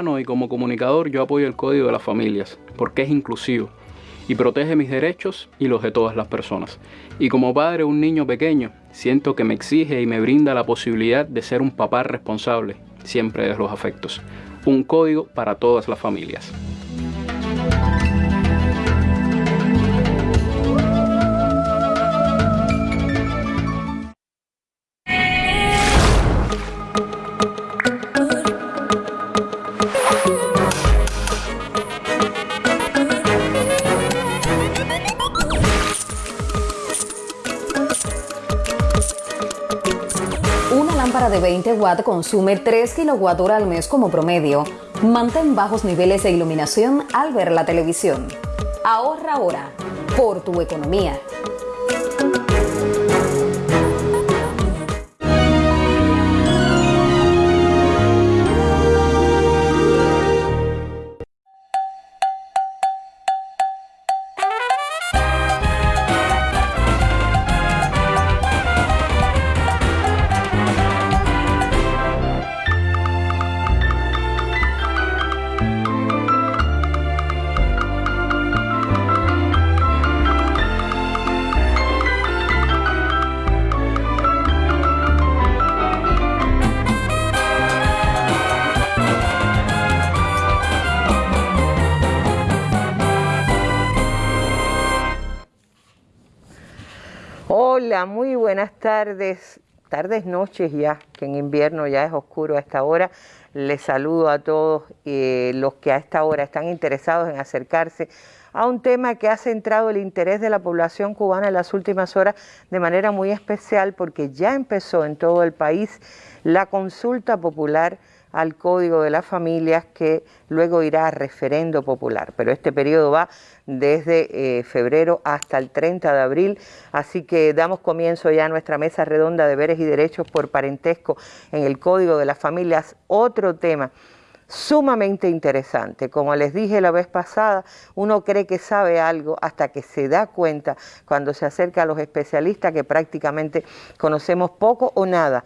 Y como comunicador yo apoyo el Código de las Familias porque es inclusivo y protege mis derechos y los de todas las personas. Y como padre de un niño pequeño, siento que me exige y me brinda la posibilidad de ser un papá responsable, siempre de los afectos. Un código para todas las familias. De 20 watts consume 3 kWh al mes como promedio. Mantén bajos niveles de iluminación al ver la televisión. Ahorra ahora por tu economía. Tardes, tardes, noches ya, que en invierno ya es oscuro a esta hora. Les saludo a todos eh, los que a esta hora están interesados en acercarse a un tema que ha centrado el interés de la población cubana en las últimas horas de manera muy especial porque ya empezó en todo el país la consulta popular al Código de las Familias que luego irá a referendo popular. Pero este periodo va desde eh, febrero hasta el 30 de abril, así que damos comienzo ya a nuestra mesa redonda de deberes y derechos por parentesco en el Código de las Familias, otro tema sumamente interesante. Como les dije la vez pasada, uno cree que sabe algo hasta que se da cuenta cuando se acerca a los especialistas que prácticamente conocemos poco o nada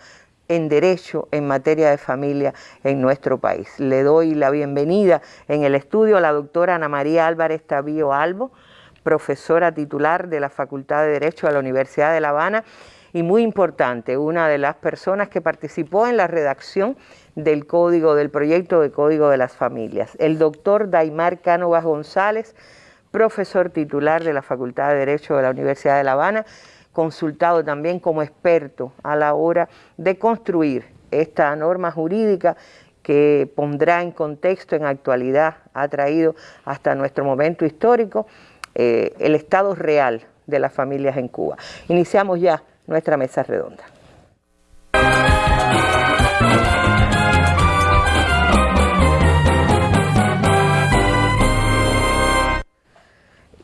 en derecho en materia de familia en nuestro país. Le doy la bienvenida en el estudio a la doctora Ana María Álvarez Tavío Albo, profesora titular de la Facultad de Derecho de la Universidad de La Habana y muy importante, una de las personas que participó en la redacción del código, del proyecto de Código de las Familias. El doctor Daimar Cánovas González, profesor titular de la Facultad de Derecho de la Universidad de La Habana, consultado también como experto a la hora de construir esta norma jurídica que pondrá en contexto, en actualidad, ha traído hasta nuestro momento histórico eh, el estado real de las familias en Cuba. Iniciamos ya nuestra mesa redonda.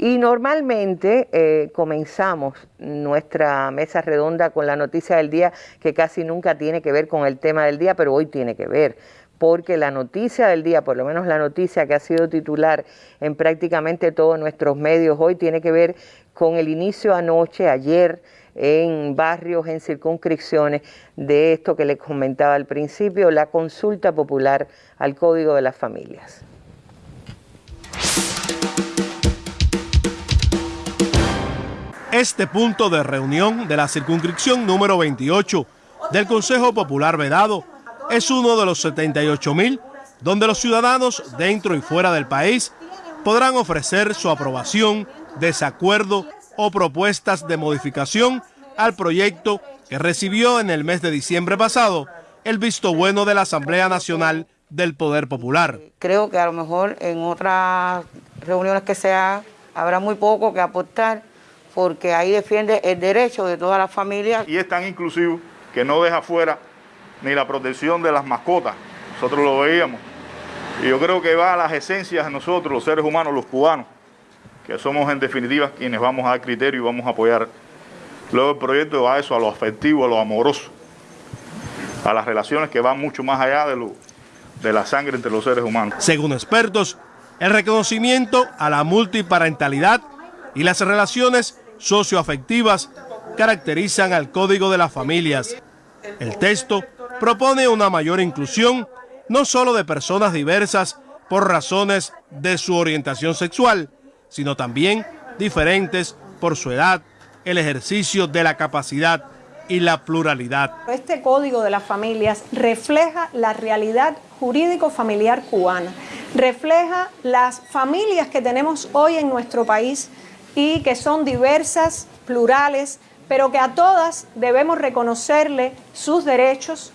Y normalmente eh, comenzamos nuestra mesa redonda con la noticia del día que casi nunca tiene que ver con el tema del día, pero hoy tiene que ver, porque la noticia del día, por lo menos la noticia que ha sido titular en prácticamente todos nuestros medios hoy, tiene que ver con el inicio anoche, ayer, en barrios, en circunscripciones, de esto que les comentaba al principio, la consulta popular al Código de las Familias. Este punto de reunión de la circunscripción número 28 del Consejo Popular Vedado es uno de los 78 mil donde los ciudadanos dentro y fuera del país podrán ofrecer su aprobación, desacuerdo o propuestas de modificación al proyecto que recibió en el mes de diciembre pasado el visto bueno de la Asamblea Nacional del Poder Popular. Creo que a lo mejor en otras reuniones que sea habrá muy poco que aportar porque ahí defiende el derecho de todas las familias. Y es tan inclusivo que no deja fuera ni la protección de las mascotas. Nosotros lo veíamos. Y yo creo que va a las esencias de nosotros, los seres humanos, los cubanos, que somos en definitiva quienes vamos a dar criterio y vamos a apoyar. Luego el proyecto va a eso, a lo afectivo, a lo amoroso, a las relaciones que van mucho más allá de, lo, de la sangre entre los seres humanos. Según expertos, el reconocimiento a la multiparentalidad y las relaciones socioafectivas caracterizan al Código de las Familias. El texto propone una mayor inclusión no solo de personas diversas por razones de su orientación sexual, sino también diferentes por su edad, el ejercicio de la capacidad y la pluralidad. Este Código de las Familias refleja la realidad jurídico-familiar cubana, refleja las familias que tenemos hoy en nuestro país y que son diversas, plurales, pero que a todas debemos reconocerle sus derechos,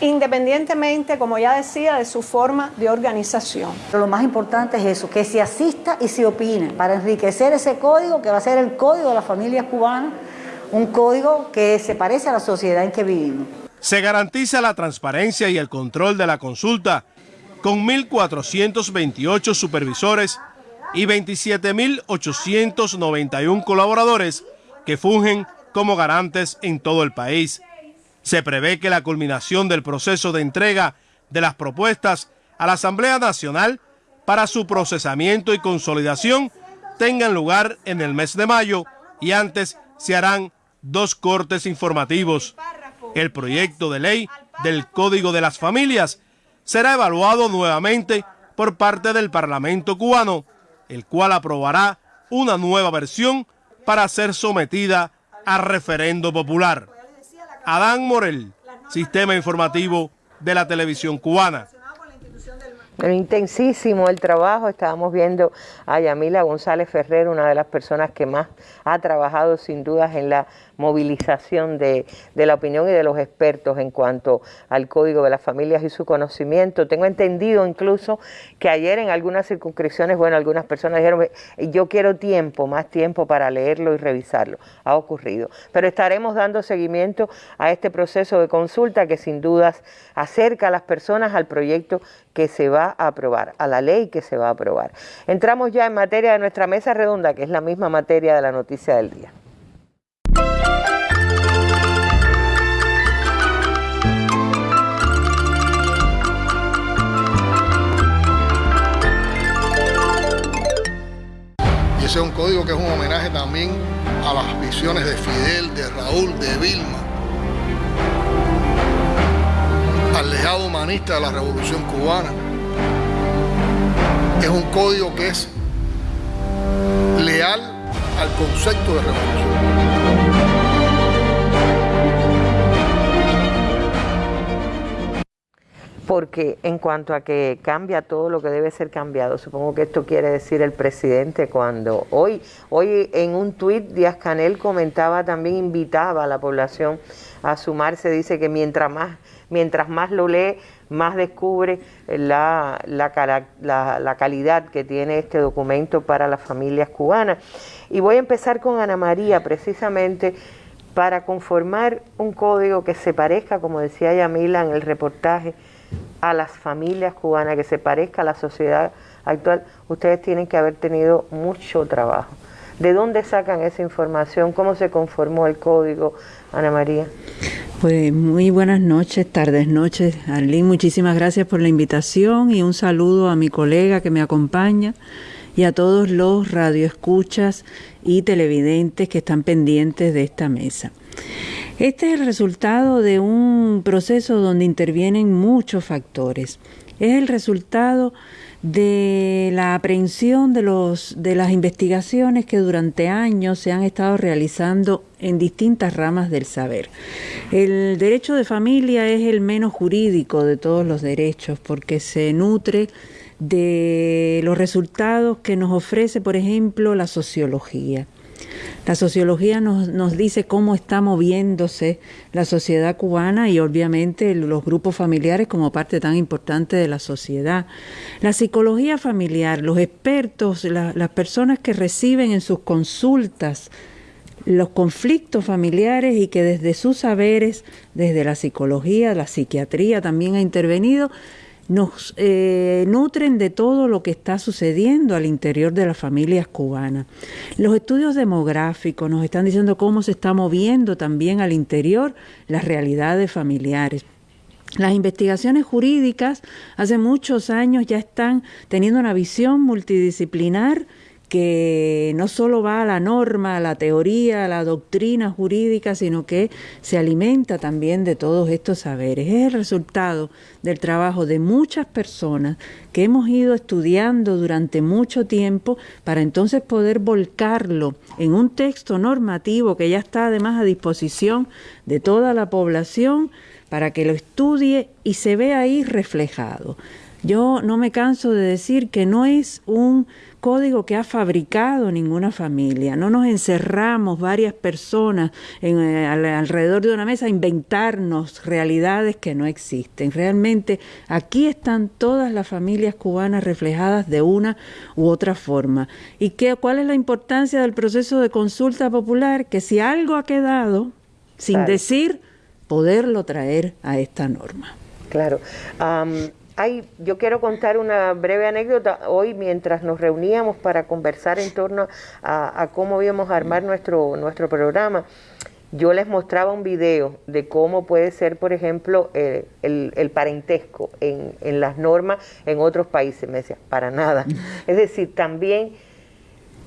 independientemente, como ya decía, de su forma de organización. Pero lo más importante es eso, que se asista y se opine para enriquecer ese código que va a ser el código de las familias cubanas, un código que se parece a la sociedad en que vivimos. Se garantiza la transparencia y el control de la consulta con 1.428 supervisores y 27.891 colaboradores que fungen como garantes en todo el país. Se prevé que la culminación del proceso de entrega de las propuestas a la Asamblea Nacional para su procesamiento y consolidación tengan lugar en el mes de mayo y antes se harán dos cortes informativos. El proyecto de ley del Código de las Familias será evaluado nuevamente por parte del Parlamento cubano, el cual aprobará una nueva versión para ser sometida a referendo popular. Adán Morel, Sistema Informativo de la Televisión Cubana. Intensísimo el trabajo, estábamos viendo a Yamila González Ferrer, una de las personas que más ha trabajado sin dudas en la movilización de, la opinión y de los expertos en cuanto al Código de las Familias y su conocimiento. Tengo entendido incluso que ayer en algunas circunscripciones, bueno, algunas personas dijeron, yo quiero tiempo, más tiempo para leerlo y revisarlo. Ha ocurrido. Pero estaremos dando seguimiento a este proceso de consulta que sin dudas acerca a las personas al proyecto que se va a aprobar, a la ley que se va a aprobar. Entramos ya en materia de nuestra mesa redonda, que es la misma materia de la noticia del día. ese es un código que es un homenaje también a las visiones de Fidel, de Raúl, de Vilma, al legado humanista de la Revolución Cubana. Es un código que es leal al concepto de revolución. porque en cuanto a que cambia todo lo que debe ser cambiado, supongo que esto quiere decir el presidente cuando hoy, hoy en un tuit Díaz Canel comentaba también, invitaba a la población a sumarse, dice que mientras más, mientras más lo lee, más descubre la, la calidad que tiene este documento para las familias cubanas. Y voy a empezar con Ana María, precisamente para conformar un código que se parezca, como decía Yamila en el reportaje, a las familias cubanas, que se parezca a la sociedad actual, ustedes tienen que haber tenido mucho trabajo. ¿De dónde sacan esa información? ¿Cómo se conformó el código, Ana María? Pues muy buenas noches, tardes, noches. Arlene, muchísimas gracias por la invitación y un saludo a mi colega que me acompaña y a todos los radioescuchas y televidentes que están pendientes de esta mesa. Este es el resultado de un proceso donde intervienen muchos factores. Es el resultado de la aprehensión de, los, de las investigaciones que durante años se han estado realizando en distintas ramas del saber. El derecho de familia es el menos jurídico de todos los derechos porque se nutre de los resultados que nos ofrece, por ejemplo, la sociología. La sociología nos, nos, dice cómo está moviéndose la sociedad cubana y obviamente los grupos familiares como parte tan importante de la sociedad. La psicología familiar, los expertos, las personas que reciben en sus consultas los conflictos familiares y que desde sus saberes, desde la psicología, la psiquiatría también ha intervenido, nos eh, nutren de todo lo que está sucediendo al interior de las familias cubanas. Los estudios demográficos nos están diciendo cómo se está moviendo también al interior las realidades familiares. Las investigaciones jurídicas hace muchos años ya están teniendo una visión multidisciplinar que no solo va a la norma, a la teoría, a la doctrina jurídica, sino que se alimenta también de todos estos saberes. Es el resultado del trabajo de muchas personas que hemos ido estudiando durante mucho tiempo para entonces poder volcarlo en un texto normativo que ya está además a disposición de toda la población para que lo estudie y se vea ahí reflejado. Yo no me canso de decir que no es un código que ha fabricado ninguna familia. No nos encerramos varias personas en, eh, alrededor de una mesa a inventarnos realidades que no existen. Realmente aquí están todas las familias cubanas reflejadas de una u otra forma. ¿Y qué, cuál es la importancia del proceso de consulta popular? Que si algo ha quedado sin decir, poderlo traer a esta norma. Claro yo quiero contar una breve anécdota. Hoy, mientras nos reuníamos para conversar en torno a, cómo íbamos a armar nuestro, nuestro programa, yo les mostraba un video de cómo puede ser, por ejemplo, eh, el, parentesco en, en las normas en otros países. Me decía, para nada. Es decir, también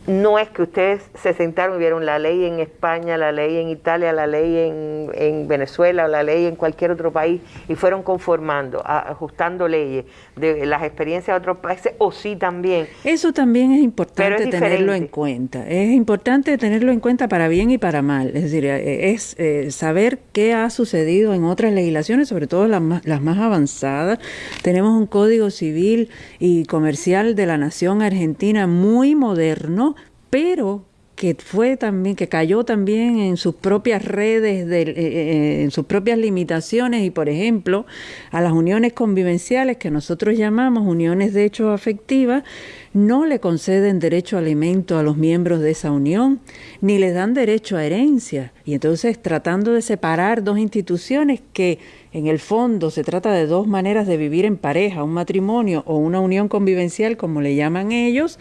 no es que ustedes se sentaron y vieron la ley en España, la ley en Italia, la ley en, en Venezuela, la ley en cualquier otro país y fueron conformando, ajustando leyes de las experiencias de otros países o sí también. Eso también es importante tenerlo en cuenta. Es importante tenerlo en cuenta para bien y para mal. Es decir, eh, es eh, saber qué ha sucedido en otras legislaciones, sobre todo las más, las más avanzadas. Tenemos un código civil y comercial de la nación argentina muy moderno pero que fue también, que cayó también en sus propias redes, de, eh, eh, en sus propias limitaciones y, por ejemplo, a las uniones convivenciales que nosotros llamamos uniones de hecho afectivas, no le conceden derecho a alimento a los miembros de esa unión, ni les dan derecho a herencia. Y entonces, tratando de separar dos instituciones que en el fondo se trata de dos maneras de vivir en pareja, un matrimonio o una unión convivencial, como le llaman ellos,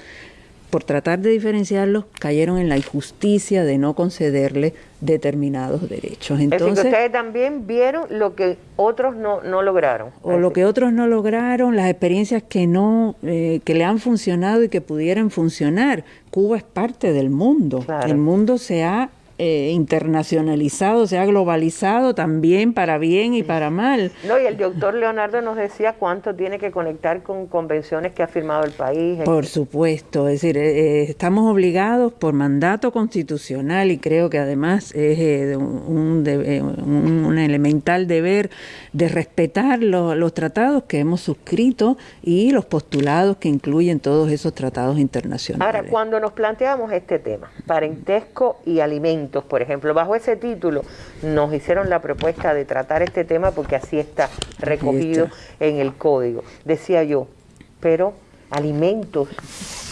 por tratar de diferenciarlos, cayeron en la injusticia de no concederle determinados derechos. Entonces, ustedes también vieron lo que otros no, no lograron. O lo que otros no lograron, las experiencias que no, eh, que le han funcionado y que pudieran funcionar. Cuba es parte del mundo. El mundo se ha eh, internacionalizado, se ha globalizado también para bien y para mal. No, y el doctor Leonardo nos decía cuánto tiene que conectar con convenciones que ha firmado el país. Por supuesto, es decir, eh, eh, estamos obligados por mandato constitucional y creo que además es un, un, elemental deber de respetar los tratados que hemos suscrito y los postulados que incluyen todos esos tratados internacionales. Ahora, cuando nos planteamos este tema, parentesco y alimentos, por ejemplo. Bajo ese título nos hicieron la propuesta de tratar este tema porque así está recogido en el código. Decía yo, pero alimentos,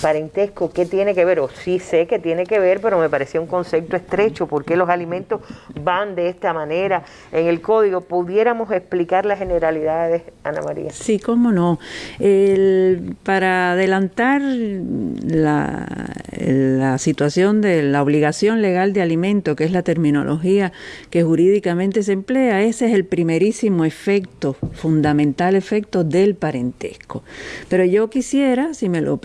parentesco, ¿qué tiene que ver? O sí sé que tiene que ver, pero me parecía un concepto estrecho, porque los alimentos van de esta manera en el código. ¿Pudiéramos explicar las generalidades, Ana María? Sí, cómo no. para adelantar la, situación de la obligación legal de alimento, que es la terminología que jurídicamente se emplea, ese es el primerísimo efecto, fundamental efecto del parentesco. Pero yo quisiera si me lo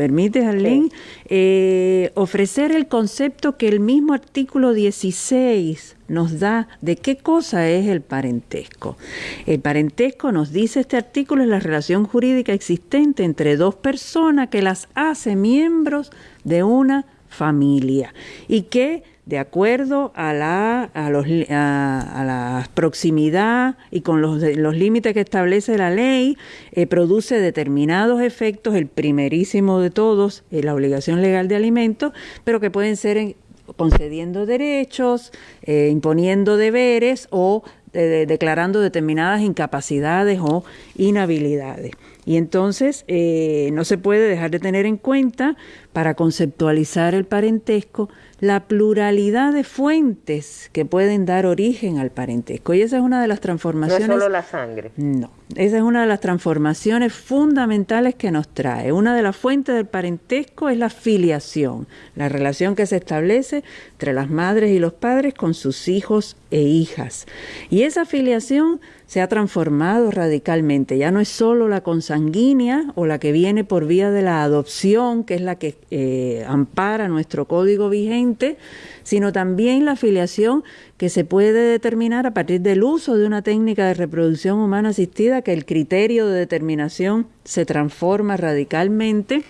eh, ofrecer el concepto que el mismo artículo 16 nos da de qué cosa es el parentesco. El parentesco, nos dice este artículo, es la relación jurídica existente entre dos personas que las hace miembros de una familia y que de acuerdo a la, a los, a, la proximidad y con los, los límites que establece la ley, eh, produce determinados efectos, el primerísimo de todos es la obligación legal de alimentos, pero que pueden ser concediendo derechos, eh, imponiendo deberes o eh, declarando determinadas incapacidades o inhabilidades. Y entonces no se puede dejar de tener en cuenta, para conceptualizar el parentesco, la pluralidad de fuentes que pueden dar origen al parentesco. Y esa es una de las transformaciones. No es solo la sangre. No, esa es una de las transformaciones fundamentales que nos trae. Una de las fuentes del parentesco es la filiación, la relación que se establece entre las madres y los padres con sus hijos e hijas. Y esa filiación se ha transformado radicalmente. Ya no es solo la consanguínea o la que viene por vía de la adopción, que es la que eh, ampara nuestro código vigente, sino también la afiliación que se puede determinar a partir del uso de una técnica de reproducción humana asistida, que el criterio de determinación se transforma radicalmente,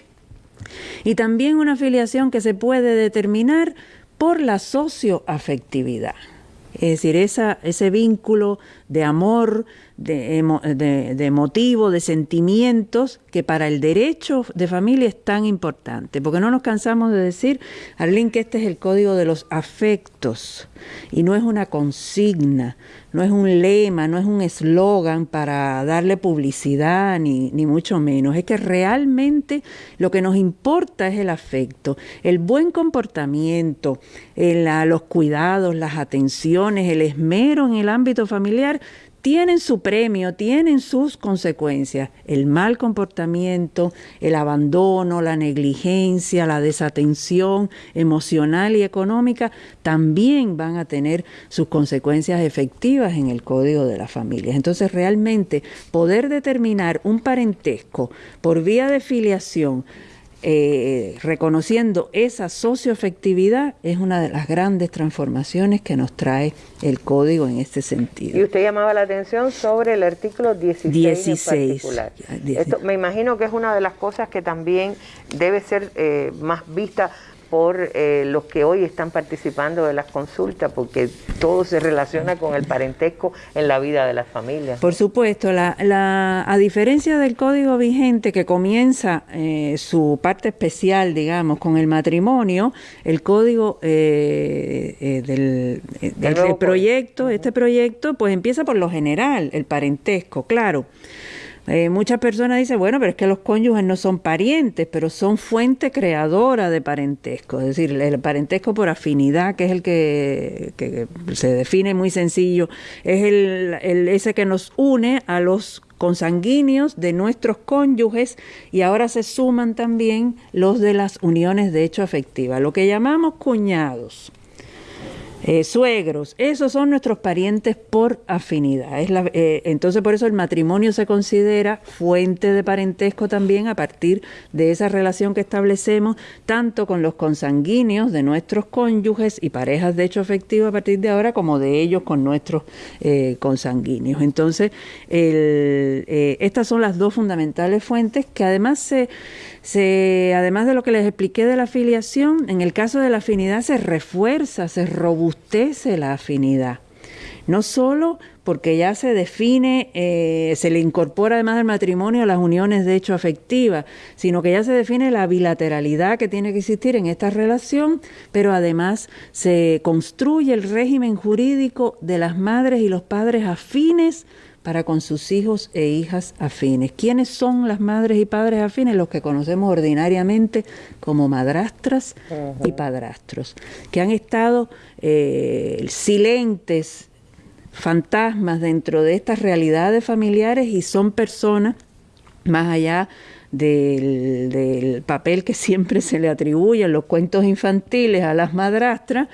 y también una afiliación que se puede determinar por la socioafectividad. Es decir, esa, ese vínculo de amor, de, de, motivo, de sentimientos, que para el derecho de familia es tan importante, porque no nos cansamos de decir, Arlene, que este es el código de los afectos, y no es una consigna, no es un lema, no es un eslogan para darle publicidad, ni, ni mucho menos, es que realmente lo que nos importa es el afecto, el buen comportamiento, los cuidados, las atenciones, el esmero en el ámbito familiar, tienen su premio, tienen sus consecuencias. El mal comportamiento, el abandono, la negligencia, la desatención emocional y económica también van a tener sus consecuencias efectivas en el código de las familias. Entonces, realmente poder determinar un parentesco por vía de filiación, eh, reconociendo esa socioafectividad es una de las grandes transformaciones que nos trae el código en este sentido. Y usted llamaba la atención sobre el artículo 16, en particular. Esto, me imagino que es una de las cosas que también debe ser eh, más vista por eh, los que hoy están participando de las consultas, porque todo se relaciona con el parentesco en la vida de las familias. Por supuesto, la, a diferencia del código vigente que comienza eh, su parte especial, digamos, con el matrimonio, el código eh, del, del proyecto, este proyecto, pues empieza por lo general, el parentesco, claro. Eh, muchas personas dicen, bueno, pero es que los cónyuges no son parientes, pero son fuente creadora de parentesco. Es decir, el parentesco por afinidad, que es el que, se define muy sencillo, es el, el, ese que nos une a los consanguíneos de nuestros cónyuges y ahora se suman también los de las uniones de hecho afectiva, lo que llamamos cuñados. Eh, suegros, esos son nuestros parientes por afinidad. Eh, entonces por eso el matrimonio se considera fuente de parentesco también a partir de esa relación que establecemos tanto con los consanguíneos de nuestros cónyuges y parejas de hecho afectivo a partir de ahora como de ellos con nuestros eh, consanguíneos. Entonces estas son las dos fundamentales fuentes que además se además de lo que les expliqué de la afiliación, en el caso de la afinidad se refuerza, se la afinidad. No solo porque ya se define, eh, se le incorpora además del matrimonio las uniones de hecho afectivas, sino que ya se define la bilateralidad que tiene que existir en esta relación, pero además se construye el régimen jurídico de las madres y los padres afines para con sus hijos e hijas afines. ¿Quiénes son las madres y padres afines? Los que conocemos ordinariamente como madrastras y padrastros, que han estado eh, silentes, fantasmas dentro de estas realidades familiares y son personas más allá del, del, papel que siempre se le atribuye en los cuentos infantiles a las madrastras,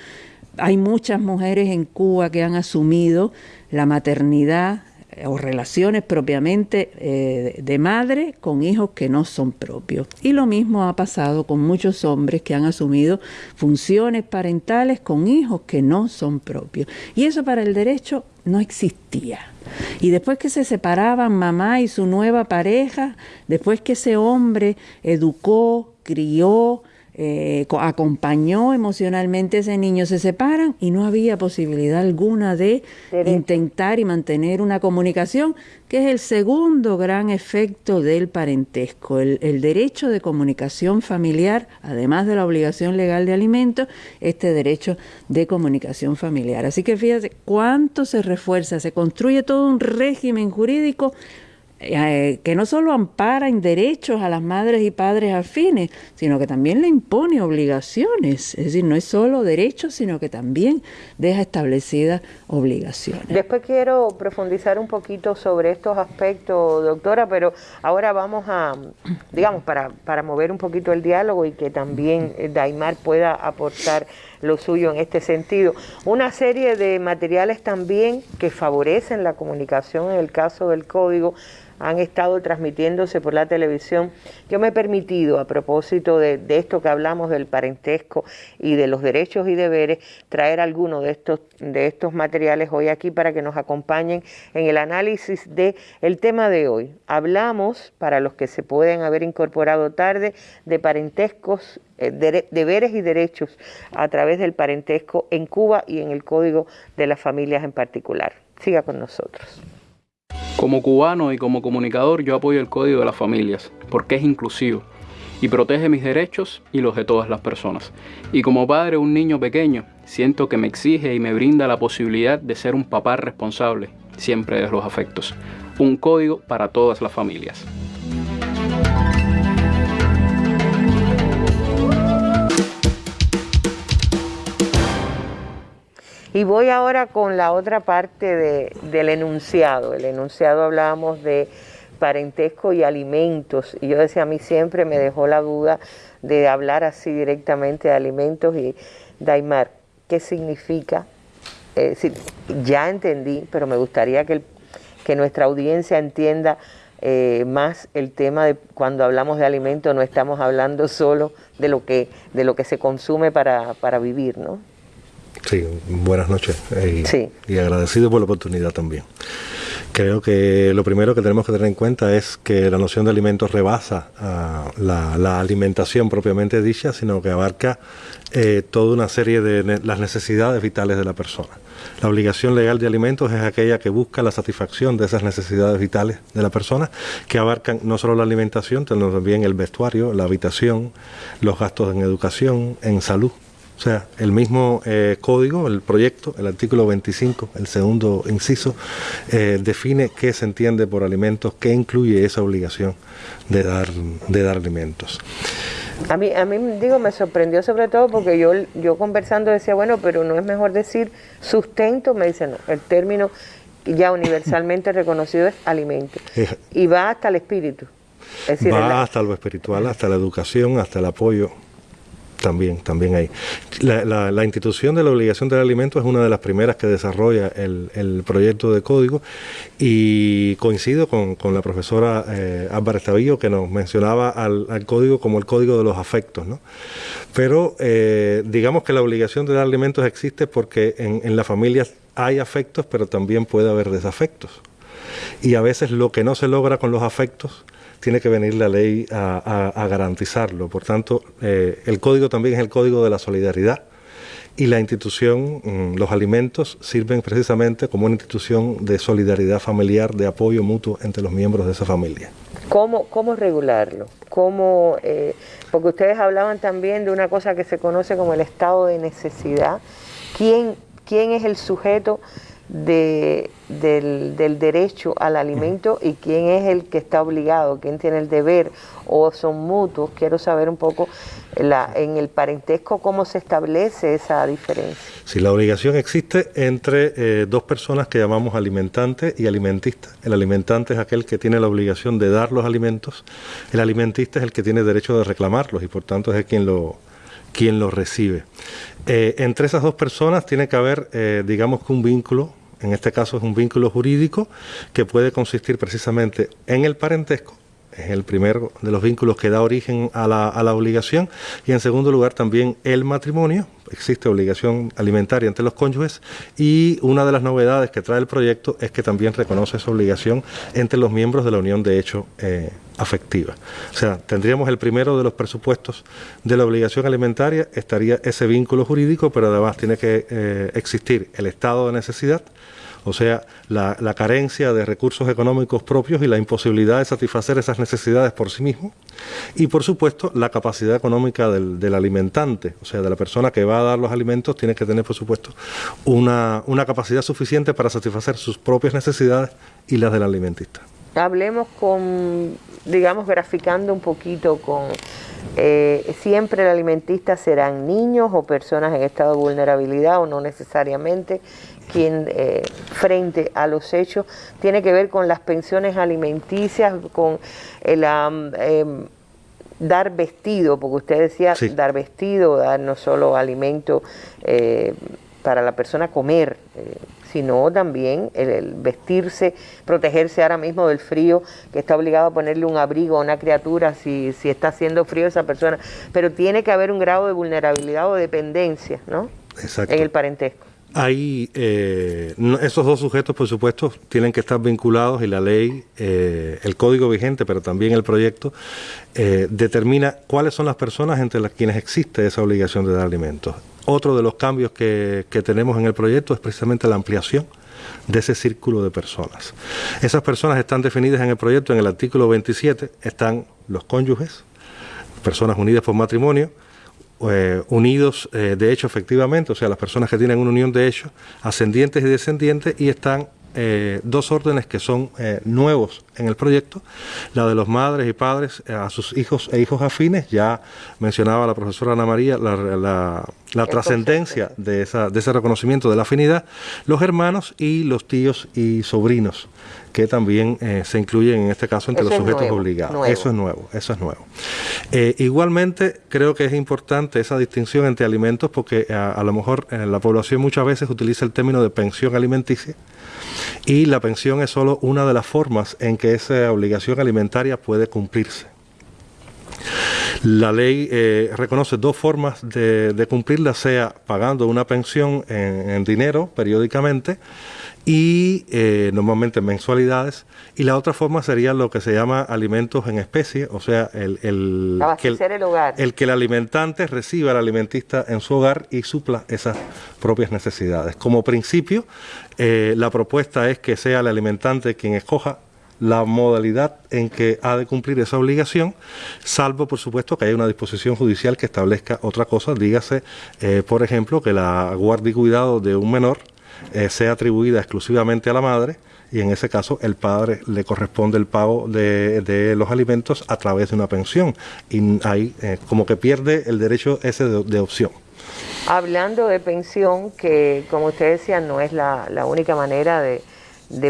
hay muchas mujeres en Cuba que han asumido la maternidad o relaciones propiamente eh, de madre con hijos que no son propios. Y lo mismo ha pasado con muchos hombres que han asumido funciones parentales con hijos que no son propios. Y eso para el derecho no existía. Y después que se separaban mamá y su nueva pareja, después que ese hombre educó, crió, eh, acompañó emocionalmente a ese niño, se separan y no había posibilidad alguna de intentar y mantener una comunicación, que es el segundo gran efecto del parentesco, el, el derecho de comunicación familiar, además de la obligación legal de alimento, este derecho de comunicación familiar. Así que fíjate cuánto se refuerza, se construye todo un régimen jurídico eh, que no solo ampara en derechos a las madres y padres afines, sino que también le impone obligaciones. Es decir, no es solo derechos, sino que también deja establecidas obligaciones. Después quiero profundizar un poquito sobre estos aspectos, doctora, pero ahora vamos a, digamos, para, para mover un poquito el diálogo y que también Daimar pueda aportar lo suyo en este sentido. Una serie de materiales también que favorecen la comunicación en el caso del código han estado transmitiéndose por la televisión. Yo me he permitido, a propósito de, esto que hablamos del parentesco y de los derechos y deberes, traer algunos de estos, de estos materiales hoy aquí para que nos acompañen en el análisis del el tema de hoy. Hablamos, para los que se pueden haber incorporado tarde, de parentescos, deberes y derechos a través del parentesco en Cuba y en el Código de las Familias en particular. Siga con nosotros. Como cubano y como comunicador yo apoyo el Código de las Familias porque es inclusivo y protege mis derechos y los de todas las personas. Y como padre de un niño pequeño, siento que me exige y me brinda la posibilidad de ser un papá responsable, siempre de los afectos. Un código para todas las familias. Y voy ahora con la otra parte del enunciado. El enunciado hablábamos de parentesco y alimentos. Y yo decía, a mí siempre me dejó la duda de hablar así directamente de alimentos. Y Daimar, ¿qué significa? ya entendí, pero me gustaría que, nuestra audiencia entienda eh, más el tema de cuando hablamos de alimentos, no estamos hablando solo de lo que, de lo que se consume para, para vivir, ¿no? Sí, buenas noches y, agradecido por la oportunidad también. Creo que lo primero que tenemos que tener en cuenta es que la noción de alimentos rebasa ah, la, alimentación propiamente dicha, sino que abarca eh, toda una serie de las necesidades vitales de la persona. La obligación legal de alimentos es aquella que busca la satisfacción de esas necesidades vitales de la persona, que abarcan no solo la alimentación, sino también el vestuario, la habitación, los gastos en educación, en salud. O sea, el mismo eh, código, el proyecto, el artículo 25, el segundo inciso, eh, define qué se entiende por alimentos, qué incluye esa obligación de dar, de dar alimentos. A mí, a mí, digo, me sorprendió sobre todo porque yo, yo conversando decía, bueno, pero no es mejor decir sustento, me dicen, no, el término ya universalmente reconocido es alimento. y va hasta el espíritu. va hasta lo espiritual, hasta la educación, hasta el apoyo también, también hay. La, institución de la obligación del alimento es una de las primeras que desarrolla el, proyecto de código y coincido con, la profesora eh, Álvarez que nos mencionaba al, código como el código de los afectos. ¿no? Pero eh, digamos que la obligación de dar alimentos existe porque en, en las familias hay afectos, pero también puede haber desafectos. Y a veces lo que no se logra con los afectos tiene que venir la ley a, garantizarlo. Por tanto, eh, el código también es el código de la solidaridad y la institución, mm, los alimentos, sirven precisamente como una institución de solidaridad familiar, de apoyo mutuo entre los miembros de esa familia. ¿Cómo, cómo regularlo? ¿Cómo, eh, porque ustedes hablaban también de una cosa que se conoce como el estado de necesidad. ¿Quién, quién es el sujeto? De, del, derecho al alimento y quién es el que está obligado, quién tiene el deber o son mutuos. Quiero saber un poco en el parentesco cómo se establece esa diferencia. Si la obligación existe entre eh, dos personas que llamamos alimentante y alimentista. El alimentante es aquel que tiene la obligación de dar los alimentos, el alimentista es el que tiene derecho de reclamarlos y por tanto es quien lo, quien lo recibe. Eh, entre esas dos personas tiene que haber, eh, digamos que un vínculo en este caso es un vínculo jurídico que puede consistir precisamente en el parentesco, es el primero de los vínculos que da origen a la, a la, obligación, y en segundo lugar también el matrimonio, existe obligación alimentaria entre los cónyuges, y una de las novedades que trae el proyecto es que también reconoce esa obligación entre los miembros de la unión de hecho eh, afectiva. O sea, tendríamos el primero de los presupuestos de la obligación alimentaria, estaría ese vínculo jurídico, pero además tiene que eh, existir el estado de necesidad, o sea, la, carencia de recursos económicos propios y la imposibilidad de satisfacer esas necesidades por sí mismo. Y por supuesto, la capacidad económica del, alimentante, o sea, de la persona que va a dar los alimentos, tiene que tener, por supuesto, una, capacidad suficiente para satisfacer sus propias necesidades y las del alimentista. Hablemos con, digamos, graficando un poquito con eh, siempre el alimentista serán niños o personas en estado de vulnerabilidad o no necesariamente quien eh, frente a los hechos tiene que ver con las pensiones alimenticias, con el, em, dar vestido, porque usted decía dar vestido, dar no solo alimento eh, para la persona comer, eh, sino también el, vestirse, protegerse ahora mismo del frío, que está obligado a ponerle un abrigo a una criatura si, si está haciendo frío esa persona. Pero tiene que haber un grado de vulnerabilidad o dependencia, ¿no? Exacto. En el parentesco. Ahí, eh, esos dos sujetos, por supuesto, tienen que estar vinculados y la ley, eh, el código vigente, pero también el proyecto, eh, determina cuáles son las personas entre las quienes existe esa obligación de dar alimentos. Otro de los cambios que tenemos en el proyecto es precisamente la ampliación de ese círculo de personas. Esas personas están definidas en el proyecto, en el artículo 27, están los cónyuges, personas unidas por matrimonio, eh, unidos eh, de hecho efectivamente, o sea, las personas que tienen una unión de hecho, ascendientes y descendientes, y están eh, dos órdenes que son nuevos en el proyecto, la de los madres y padres a sus hijos e hijos afines, ya mencionaba la profesora Ana María la, la trascendencia de, esa, de ese reconocimiento de la afinidad, los hermanos y los tíos y sobrinos que también eh, se incluyen en este caso entre los sujetos obligados. Eso es nuevo, eso es nuevo. Eh, igualmente creo que es importante esa distinción entre alimentos porque eh, a, lo mejor la población muchas veces utiliza el término de pensión alimenticia y la pensión es solo una de las formas en que esa obligación alimentaria puede cumplirse. La ley reconoce dos formas de, cumplirla, sea pagando una pensión en dinero periódicamente, y eh, normalmente mensualidades. Y la otra forma sería lo que se llama alimentos en especie, o sea, el, el, que, el, hogar. el que el alimentante reciba al alimentista en su hogar y supla esas propias necesidades. Como principio, eh, la propuesta es que sea el alimentante quien escoja la modalidad en que ha de cumplir esa obligación, salvo por supuesto que haya una disposición judicial que establezca otra cosa, dígase, eh, por ejemplo, que la guardia y cuidado de un menor eh, sea atribuida exclusivamente a la madre y en ese caso el padre le corresponde el pago de, los alimentos a través de una pensión. Y ahí eh, como que pierde el derecho ese de, opción. Hablando de pensión, que como usted decía no es la, única manera de,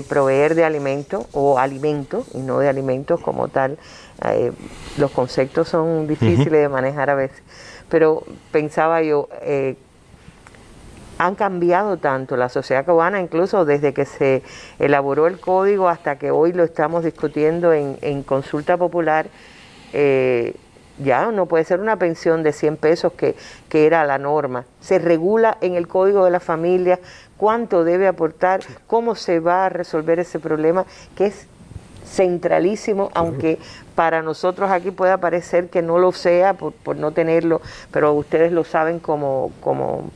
proveer de alimento o alimento y no de alimentos como tal, eh, los conceptos son difíciles de manejar a veces, pero pensaba yo, han cambiado tanto la sociedad cubana, incluso desde que se elaboró el código hasta que hoy lo estamos discutiendo en, consulta popular. Eh, ya no puede ser una pensión de 100 pesos que, que, era la norma. Se regula en el código de la familia cuánto debe aportar, cómo se va a resolver ese problema, que es centralísimo, aunque para nosotros aquí pueda parecer que no lo sea por, por no tenerlo, pero ustedes lo saben como, como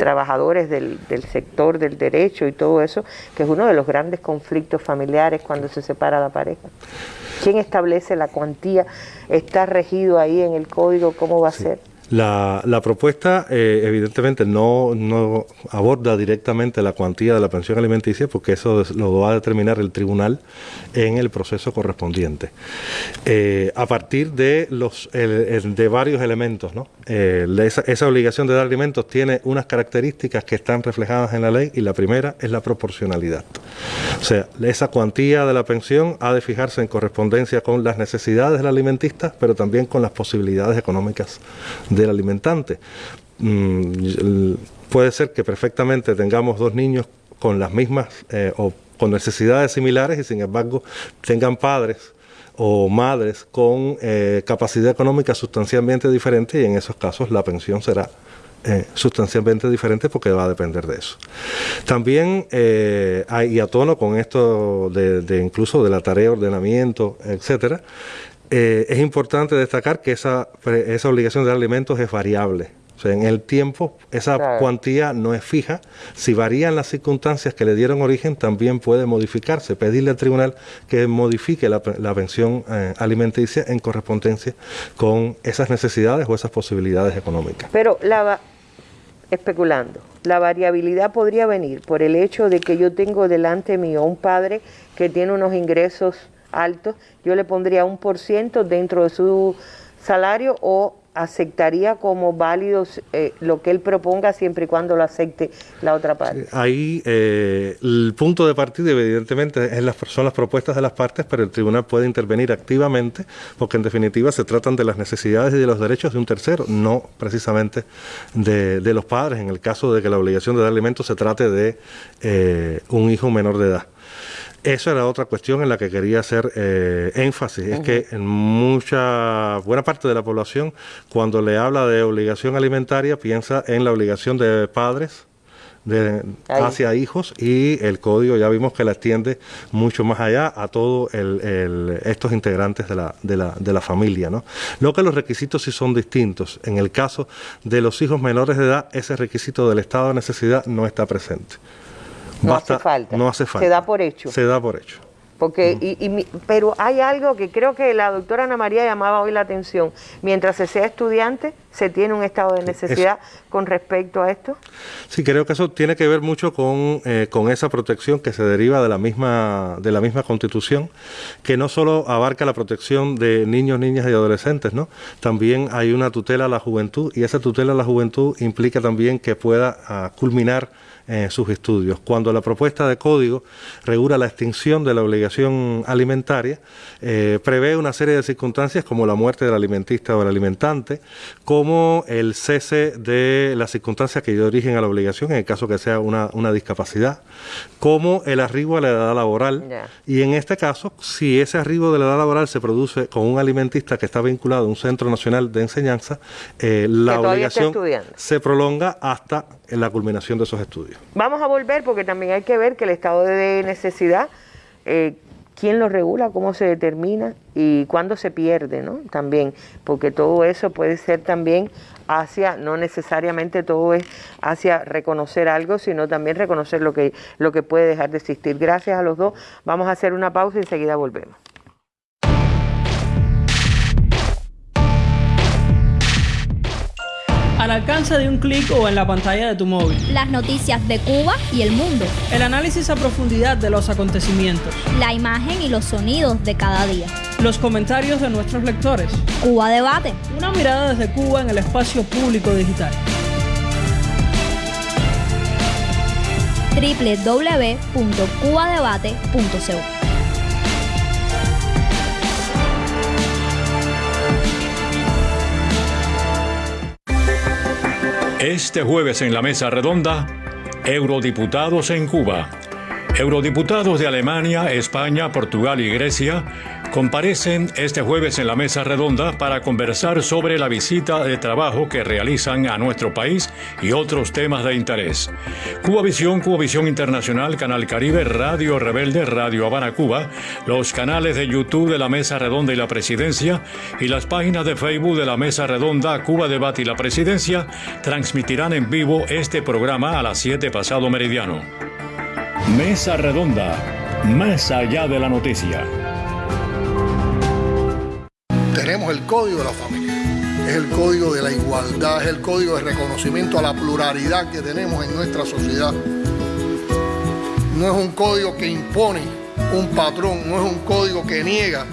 trabajadores del, sector del derecho y todo eso, que es uno de los grandes conflictos familiares cuando se separa la pareja. ¿Quién establece la cuantía? ¿Está regido ahí en el código? ¿Cómo va a ser? La, propuesta eh, evidentemente no, aborda directamente la cuantía de la pensión alimenticia porque eso lo va a determinar el tribunal en el proceso correspondiente. Eh, a partir de, los, de varios elementos, ¿no? Eh, esa, obligación de dar alimentos tiene unas características que están reflejadas en la ley y la primera es la proporcionalidad. O sea, esa cuantía de la pensión ha de fijarse en correspondencia con las necesidades del alimentista, pero también con las posibilidades económicas del alimentante. Mm, puede ser que perfectamente tengamos dos niños con las mismas eh, o con necesidades similares y sin embargo tengan padres o madres con eh, capacidad económica sustancialmente diferente y en esos casos la pensión será eh, sustancialmente diferente porque va a depender de eso. También hay, y a tono con esto de, de, incluso de la tarea de ordenamiento, etcétera, eh, es importante destacar que esa, esa obligación de alimentos es variable. O sea, en el tiempo esa cuantía no es fija. Si varían las circunstancias que le dieron origen, también puede modificarse. Pedirle al tribunal que modifique la, pensión eh, alimenticia en correspondencia con esas necesidades o esas posibilidades económicas. Pero la especulando, la variabilidad podría venir por el hecho de que yo tengo delante mío un padre que tiene unos ingresos alto, yo le pondría un por ciento dentro de su salario o aceptaría como válido eh, lo que él proponga siempre y cuando lo acepte la otra parte. Ahí eh, el punto de partida evidentemente es las, son las propuestas de las partes, pero el tribunal puede intervenir activamente porque en definitiva se tratan de las necesidades y de los derechos de un tercero, no precisamente de, los padres, en el caso de que la obligación de dar alimentos se trate de eh, un hijo menor de edad. Eso era otra cuestión en la que quería hacer eh, énfasis. Es que en mucha, buena parte de la población, cuando le habla de obligación alimentaria, piensa en la obligación de padres de, hacia hijos y el código ya vimos que la extiende mucho más allá a todos estos integrantes de la, de, la, de la familia. ¿no? Lo que los requisitos sí son distintos. En el caso de los hijos menores de edad, ese requisito del estado de necesidad no está presente. No hace falta. No hace falta. Se da por hecho. Se da por hecho. Porque, y, pero hay algo que creo que la doctora Ana María llamaba hoy la atención. Mientras se sea estudiante, ¿se tiene un estado de necesidad con respecto a esto? Sí, creo que eso tiene que ver mucho con, eh, con esa protección que se deriva de la, misma, de la misma constitución, que no solo abarca la protección de niños, niñas y adolescentes, ¿no? También hay una tutela a la juventud y esa tutela a la juventud implica también que pueda ah, culminar en sus estudios. Cuando la propuesta de código regula la extinción de la obligación alimentaria, eh, prevé una serie de circunstancias como la muerte del alimentista o del alimentante, como el cese de las circunstancias que dio origen a la obligación, en el caso que sea una, discapacidad, como el arribo a la edad laboral. Y en este caso, si ese arribo de la edad laboral se produce con un alimentista que está vinculado a un centro nacional de enseñanza, eh, la obligación se prolonga hasta la culminación de esos estudios. Vamos a volver porque también hay que ver que el estado de necesidad, eh, quién lo regula, cómo se determina y cuándo se pierde, ¿no? También, porque todo eso puede ser también hacia, no necesariamente todo es hacia reconocer algo, sino también reconocer lo que, lo que puede dejar de existir. Gracias a los dos. Vamos a hacer una pausa y enseguida volvemos. Al alcance de un clic o en la pantalla de tu móvil. Las noticias de Cuba y el mundo. El análisis a profundidad de los acontecimientos. La imagen y los sonidos de cada día. Los comentarios de nuestros lectores. Cuba Debate. Una mirada desde Cuba en el espacio público digital. www.cubadebate.co Este jueves en la mesa redonda, eurodiputados en Cuba. Eurodiputados de Alemania, España, Portugal y Grecia comparecen este jueves en la mesa redonda para conversar sobre la visita de trabajo que realizan a nuestro país y otros temas de interés. Cuba Visión, Cuba Visión Internacional, Canal Caribe, Radio Rebelde, Radio Habana Cuba, los canales de YouTube de la Mesa Redonda y la Presidencia y las páginas de Facebook de la Mesa Redonda, Cuba Debate y la Presidencia transmitirán en vivo este programa a las 7 pasado meridiano. Mesa Redonda, más allá de la noticia tenemos el código de la familia. Es el código de la igualdad, es el código de reconocimiento a la pluralidad que tenemos en nuestra sociedad. No es un código que impone un patrón, no es un código que niega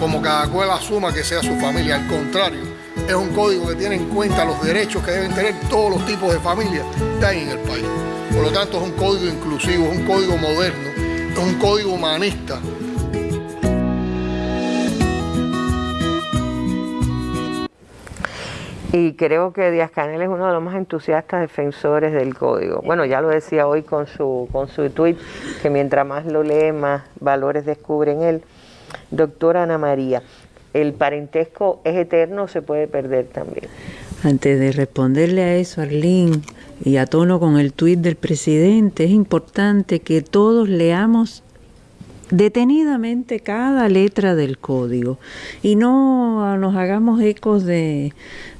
como cada cual asuma que sea su familia. Al contrario, es un código que tiene en cuenta los derechos que deben tener todos los tipos de familias que hay en el país. Por lo tanto, es un código inclusivo, es un código moderno, es un código humanista Y creo que Díaz Canel es uno de los más entusiastas defensores del código. Bueno, ya lo decía hoy con su, con su tweet, que mientras más lo lee, más valores descubre en él. Doctora Ana María, ¿el parentesco es eterno o se puede perder también? Antes de responderle a eso, Arlene, y a tono con el tuit del presidente, es importante que todos leamos detenidamente cada letra del código y no nos hagamos ecos de,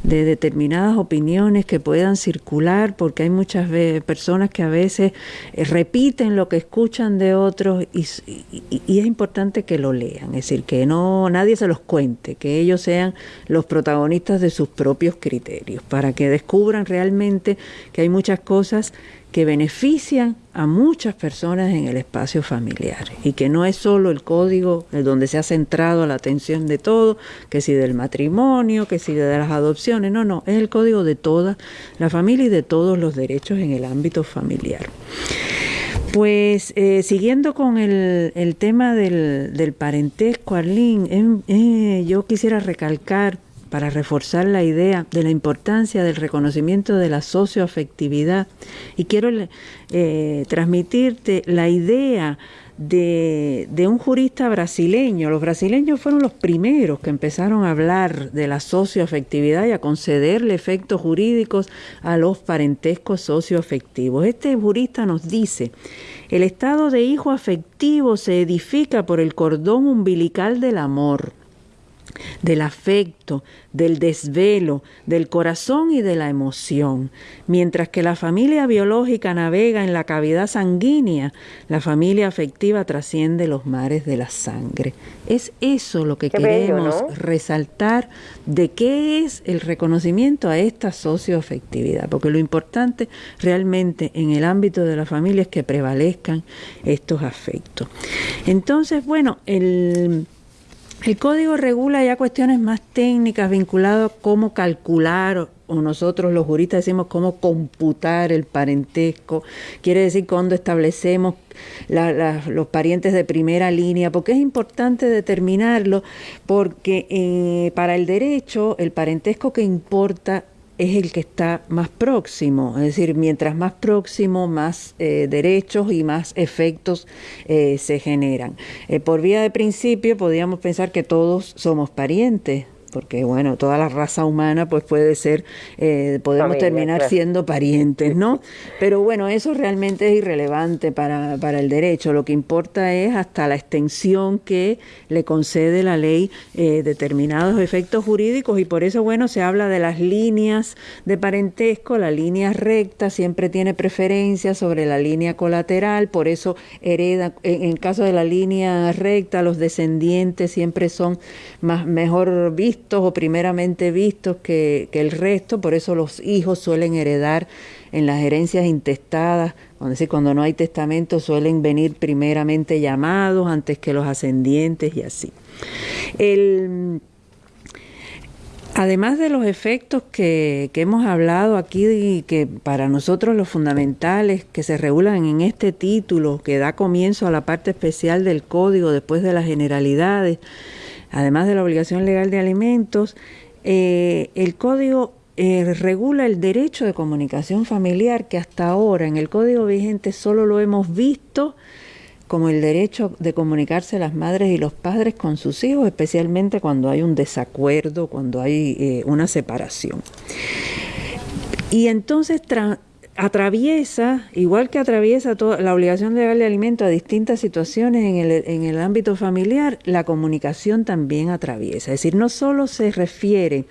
de determinadas opiniones que puedan circular, porque hay muchas personas que a veces eh, repiten lo que escuchan de otros y, es importante que lo lean, es decir, que no nadie se los cuente, que ellos sean los protagonistas de sus propios criterios, para que descubran realmente que hay muchas cosas que benefician a muchas personas en el espacio familiar y que no es solo el código donde se ha centrado la atención de todo, que si del matrimonio, que si de las adopciones, no, no, es el código de toda la familia y de todos los derechos en el ámbito familiar. Pues eh, siguiendo con el, tema del, del, parentesco, Arlene, em, eh, yo quisiera recalcar para reforzar la idea de la importancia del reconocimiento de la socioafectividad y quiero eh, transmitirte la idea de, de, un jurista brasileño. Los brasileños fueron los primeros que empezaron a hablar de la socioafectividad y a concederle efectos jurídicos a los parentescos socioafectivos. Este jurista nos dice, el estado de hijo afectivo se edifica por el cordón umbilical del amor del afecto, del desvelo, del corazón y de la emoción. Mientras que la familia biológica navega en la cavidad sanguínea, la familia afectiva trasciende los mares de la sangre. Es eso lo que Qué queremos bello, ¿no? resaltar de qué es el reconocimiento a esta socioafectividad, porque lo importante realmente en el ámbito de la familia es que prevalezcan estos afectos. Entonces, bueno, el el código regula ya cuestiones más técnicas vinculadas a cómo calcular o nosotros los juristas decimos cómo computar el parentesco, quiere decir cuándo establecemos la, los parientes de primera línea, porque es importante determinarlo, porque eh, para el derecho el parentesco que importa es el que está más próximo, es decir, mientras más próximo, más eh, derechos y más efectos eh, se generan. Eh, por vía de principio, podríamos pensar que todos somos parientes, porque bueno, toda la raza humana pues puede ser, eh, podemos Familia, terminar claro. siendo parientes, ¿no? Pero bueno, eso realmente es irrelevante para, para el derecho. Lo que importa es hasta la extensión que le concede la ley eh, determinados efectos jurídicos y por eso, bueno, se habla de las líneas de parentesco, la línea recta siempre tiene preferencia sobre la línea colateral, por eso hereda, en el caso de la línea recta, los descendientes siempre son más, mejor vistos o primeramente vistos que, el resto, por eso los hijos suelen heredar en las herencias intestadas, cuando no hay testamento suelen venir primeramente llamados antes que los ascendientes y así. El, Además de los efectos que, que, hemos hablado aquí y que para nosotros los fundamentales que se regulan en este título que da comienzo a la parte especial del código después de las generalidades, además de la obligación legal de alimentos, eh, el código eh, regula el derecho de comunicación familiar que hasta ahora en el código vigente solo lo hemos visto como el derecho de comunicarse las madres y los padres con sus hijos, especialmente cuando hay un desacuerdo, cuando hay eh, una separación. Y entonces atraviesa, igual que atraviesa toda la obligación de alimento a distintas situaciones en el, en el ámbito familiar, la comunicación también atraviesa. Es decir, no solo se refiere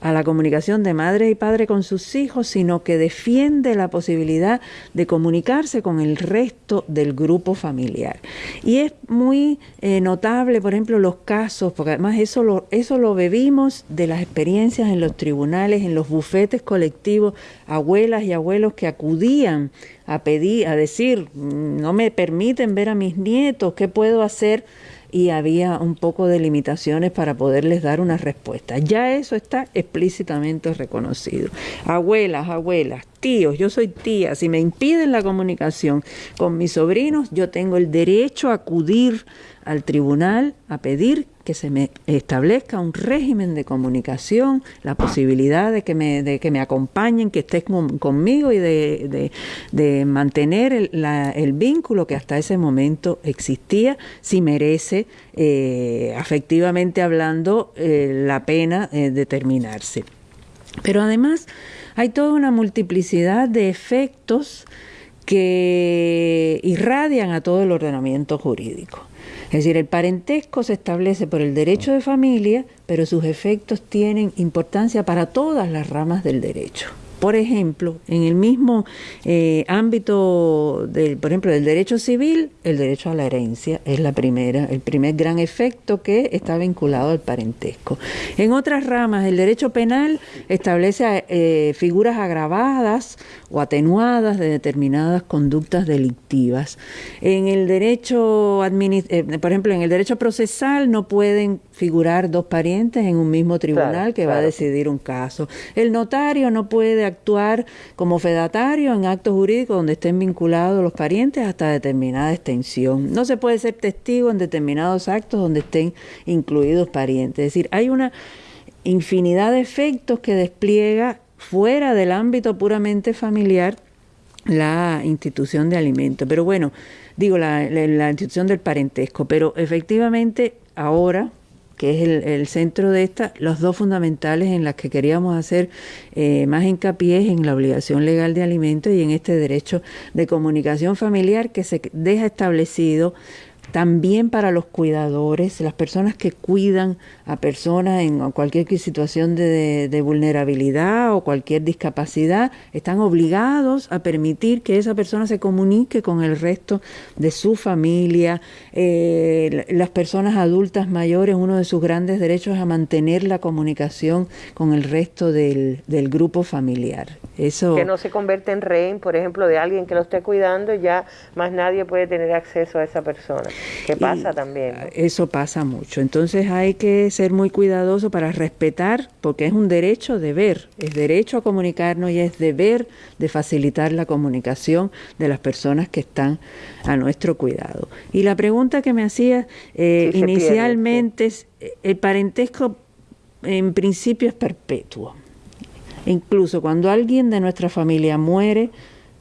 a la comunicación de madre y padre con sus hijos, sino que defiende la posibilidad de comunicarse con el resto del grupo familiar. Y es muy eh, notable, por ejemplo, los casos, porque además eso lo, eso lo bebimos de las experiencias en los tribunales, en los bufetes colectivos, abuelas y abuelos que acudían a pedir, a decir, no me permiten ver a mis nietos, ¿qué puedo hacer? Y había un poco de limitaciones para poderles dar una respuesta. Ya eso está explícitamente reconocido. Abuelas, abuelas, tíos, yo soy tía, si me impiden la comunicación con mis sobrinos, yo tengo el derecho a acudir al tribunal a pedir que se me establezca un régimen de comunicación, la posibilidad de que me, de que me acompañen, que estén con, conmigo y de, de, mantener el, el, vínculo que hasta ese momento existía, si merece, eh, afectivamente hablando, eh, la pena eh, determinarse. Pero además hay toda una multiplicidad de efectos que irradian a todo el ordenamiento jurídico. Es decir, el parentesco se establece por el derecho de familia, pero sus efectos tienen importancia para todas las ramas del derecho. Por ejemplo, en el mismo eh, ámbito, del, por ejemplo, del derecho civil, el derecho a la herencia es la primera, el primer gran efecto que está vinculado al parentesco. En otras ramas, el derecho penal establece eh, figuras agravadas o atenuadas de determinadas conductas delictivas. En el derecho, eh, por ejemplo, en el derecho procesal no pueden figurar dos parientes en un mismo tribunal que va a decidir un caso. El notario no puede actuar como fedatario en actos jurídicos donde estén vinculados los parientes hasta determinada extensión. No se puede ser testigo en determinados actos donde estén incluidos parientes. Es decir, hay una infinidad de efectos que despliega fuera del ámbito puramente familiar la institución de alimentos. Pero bueno, digo, la, la, institución del parentesco, pero efectivamente ahora que es el, centro de esta, los dos fundamentales en las que queríamos hacer eh, más hincapié en la obligación legal de alimentos y en este derecho de comunicación familiar que se deja establecido también para los cuidadores, las personas que cuidan a personas en cualquier situación de, vulnerabilidad o cualquier discapacidad, están obligados a permitir que esa persona se comunique con el resto de su familia. Eh, las personas adultas mayores, uno de sus grandes derechos es a mantener la comunicación con el resto del, del grupo familiar. Eso, que no se convierte en rehén, por ejemplo, de alguien que lo esté cuidando, ya más nadie puede tener acceso a esa persona. ¿Qué pasa también? Eso pasa mucho. Entonces hay que ser muy cuidadoso para respetar, porque es un derecho deber, es derecho a comunicarnos y es deber de facilitar la comunicación de las personas que están a nuestro cuidado. Y la pregunta que me hacía eh, inicialmente es, el parentesco en principio es perpetuo. Incluso cuando alguien de nuestra familia muere,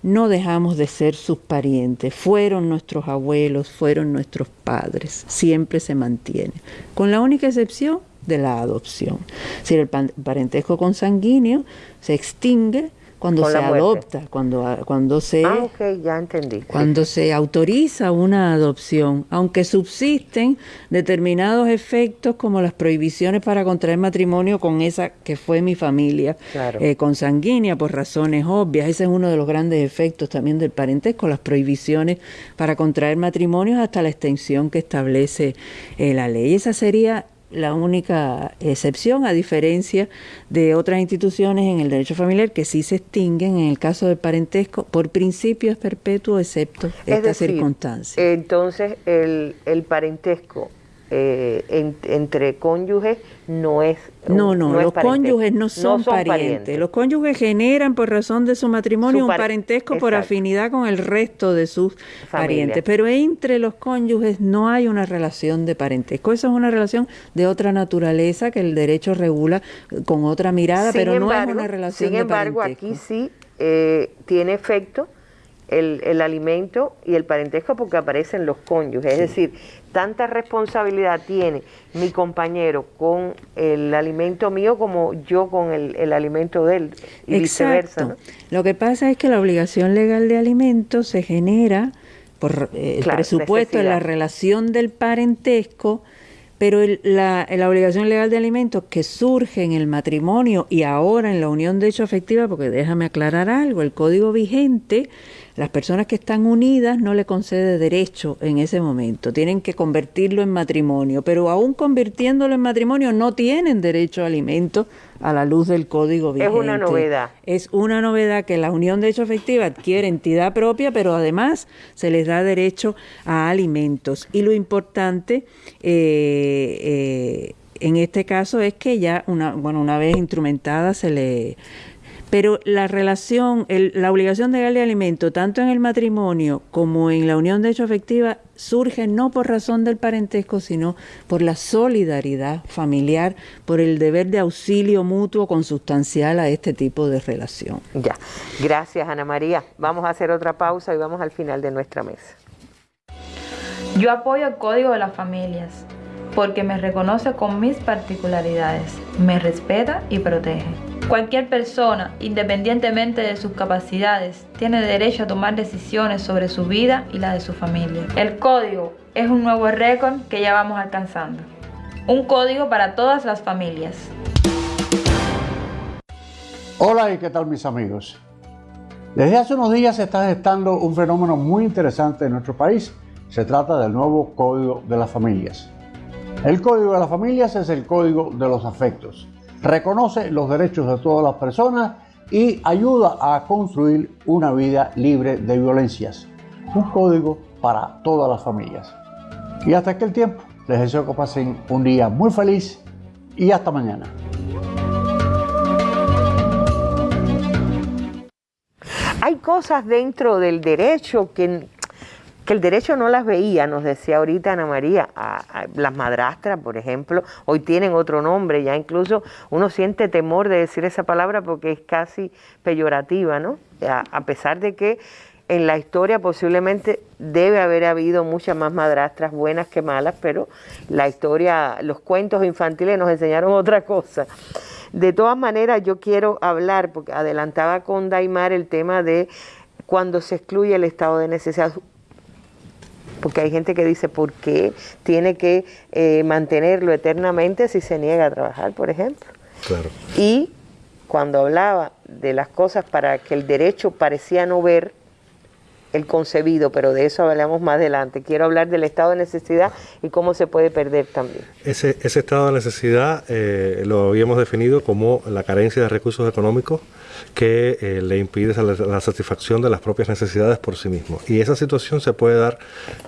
no dejamos de ser sus parientes, fueron nuestros abuelos, fueron nuestros padres, siempre se mantiene, con la única excepción de la adopción. Si el parentesco consanguíneo se extingue cuando se adopta, cuando, cuando se ah, ya entendí. cuando se autoriza una adopción, aunque subsisten determinados efectos como las prohibiciones para contraer matrimonio con esa que fue mi familia eh, consanguínea por razones obvias. Ese es uno de los grandes efectos también del parentesco, las prohibiciones para contraer matrimonios hasta la extensión que establece eh, la ley. Esa sería la única excepción, a diferencia de otras instituciones en el derecho familiar que sí se extinguen en el caso del parentesco, por principio es perpetuo, excepto esta circunstancia. Entonces, el, el parentesco eh, entre cónyuges no es no no, los cónyuges no son, parientes. los cónyuges generan por razón de su matrimonio un parentesco por afinidad con el resto de sus parientes. Pero entre los cónyuges no hay una relación de parentesco. Eso es una relación de otra naturaleza que el derecho regula con otra mirada pero no es una relación sin embargo aquí sí eh, tiene efecto el, el, alimento y el parentesco porque aparecen los cónyuges. Es decir, tanta responsabilidad tiene mi compañero con el alimento mío como yo con el, alimento de él y viceversa. Lo que pasa es que la obligación legal de alimentos se genera por eh, el presupuesto en la relación del parentesco, pero la, la, obligación legal de alimentos que surge en el matrimonio y ahora en la unión de hecho efectiva, porque déjame aclarar algo, el código vigente las personas que están unidas no le concede derecho en ese momento, tienen que convertirlo en matrimonio, pero aún convirtiéndolo en matrimonio no tienen derecho a alimentos a la luz del código vigente. Es una novedad. Es una novedad que la unión de hecho efectiva adquiere entidad propia, pero además se les da derecho a alimentos. Y lo importante eh, eh, en este caso es que ya una, bueno, una vez instrumentada se le pero la relación, la obligación de darle alimento, tanto en el matrimonio como en la unión de hecho afectiva, surge no por razón del parentesco, sino por la solidaridad familiar, por el deber de auxilio mutuo consustancial a este tipo de relación. Ya, gracias Ana María. Vamos a hacer otra pausa y vamos al final de nuestra mesa. Yo apoyo el Código de las Familias porque me reconoce con mis particularidades, me respeta y protege. Cualquier persona, independientemente de sus capacidades, tiene derecho a tomar decisiones sobre su vida y la de su familia. El código es un nuevo récord que ya vamos alcanzando. Un código para todas las familias. Hola y qué tal mis amigos. Desde hace unos días se está gestando un fenómeno muy interesante en nuestro país. Se trata del nuevo Código de las Familias. El Código de las Familias es el código de los afectos. Reconoce los derechos de todas las personas y ayuda a construir una vida libre de violencias. Un código para todas las familias. Y hasta aquel tiempo, les deseo que pasen un día muy feliz y hasta mañana. Hay cosas dentro del derecho que, que el derecho no las veía, nos decía ahorita Ana María, las madrastras, por ejemplo, hoy tienen otro nombre, ya incluso uno siente temor de decir esa palabra porque es casi peyorativa, ¿no? a pesar de que en la historia posiblemente debe haber habido muchas más madrastras buenas que malas, pero la historia, los cuentos infantiles nos enseñaron otra cosa. De todas maneras, yo quiero hablar, porque adelantaba con Daimar el tema de cuando se excluye el estado de necesidad, porque hay gente que dice, ¿por qué tiene que eh, mantenerlo eternamente si se niega a trabajar, por ejemplo? Claro. Y cuando hablaba de las cosas para que el derecho parecía no ver, el concebido, pero de eso hablamos más adelante. Quiero hablar del estado de necesidad y cómo se puede perder también. Ese, ese estado de necesidad eh, lo habíamos definido como la carencia de recursos económicos que eh, le impide la, satisfacción de las propias necesidades por sí mismo. Y esa situación se puede dar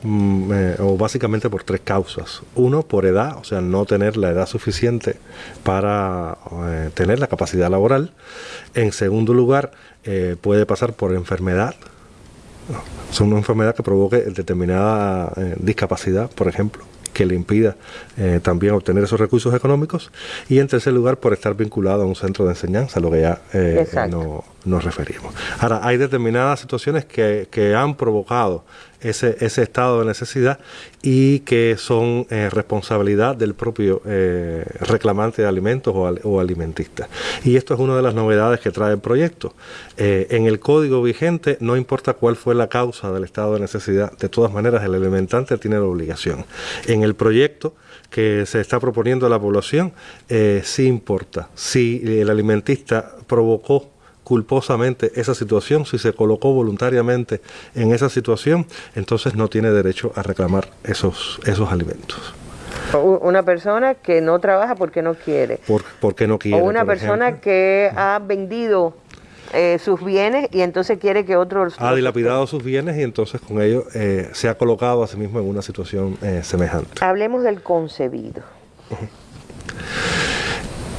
mm, eh, o básicamente por tres causas. Uno, por edad, o sea, no tener la edad suficiente para tener la capacidad laboral. En segundo lugar, puede pasar por enfermedad, son una enfermedad que provoque determinada eh, discapacidad, por ejemplo, que le impida eh, también obtener esos recursos económicos. Y en tercer lugar, por estar vinculado a un centro de enseñanza, lo que ya eh, no, nos referimos. Ahora, hay determinadas situaciones que, que han provocado ese, ese, estado de necesidad y que son eh, responsabilidad del propio eh, reclamante de alimentos o, o, alimentista. Y esto es una de las novedades que trae el proyecto. Eh, en el código vigente, no importa cuál fue la causa del estado de necesidad, de todas maneras el alimentante tiene la obligación. En el proyecto que se está proponiendo a la población, sí importa. Si el alimentista provocó culposamente esa situación, si se colocó voluntariamente en esa situación, entonces no tiene derecho a reclamar esos, esos alimentos. Una persona que no trabaja porque no quiere. porque no quiere. O una persona que ha vendido eh, sus bienes y entonces quiere que otro... Ha dilapidado sus bienes y entonces con ello eh, se ha colocado a sí mismo en una situación eh, semejante. Hablemos del concebido.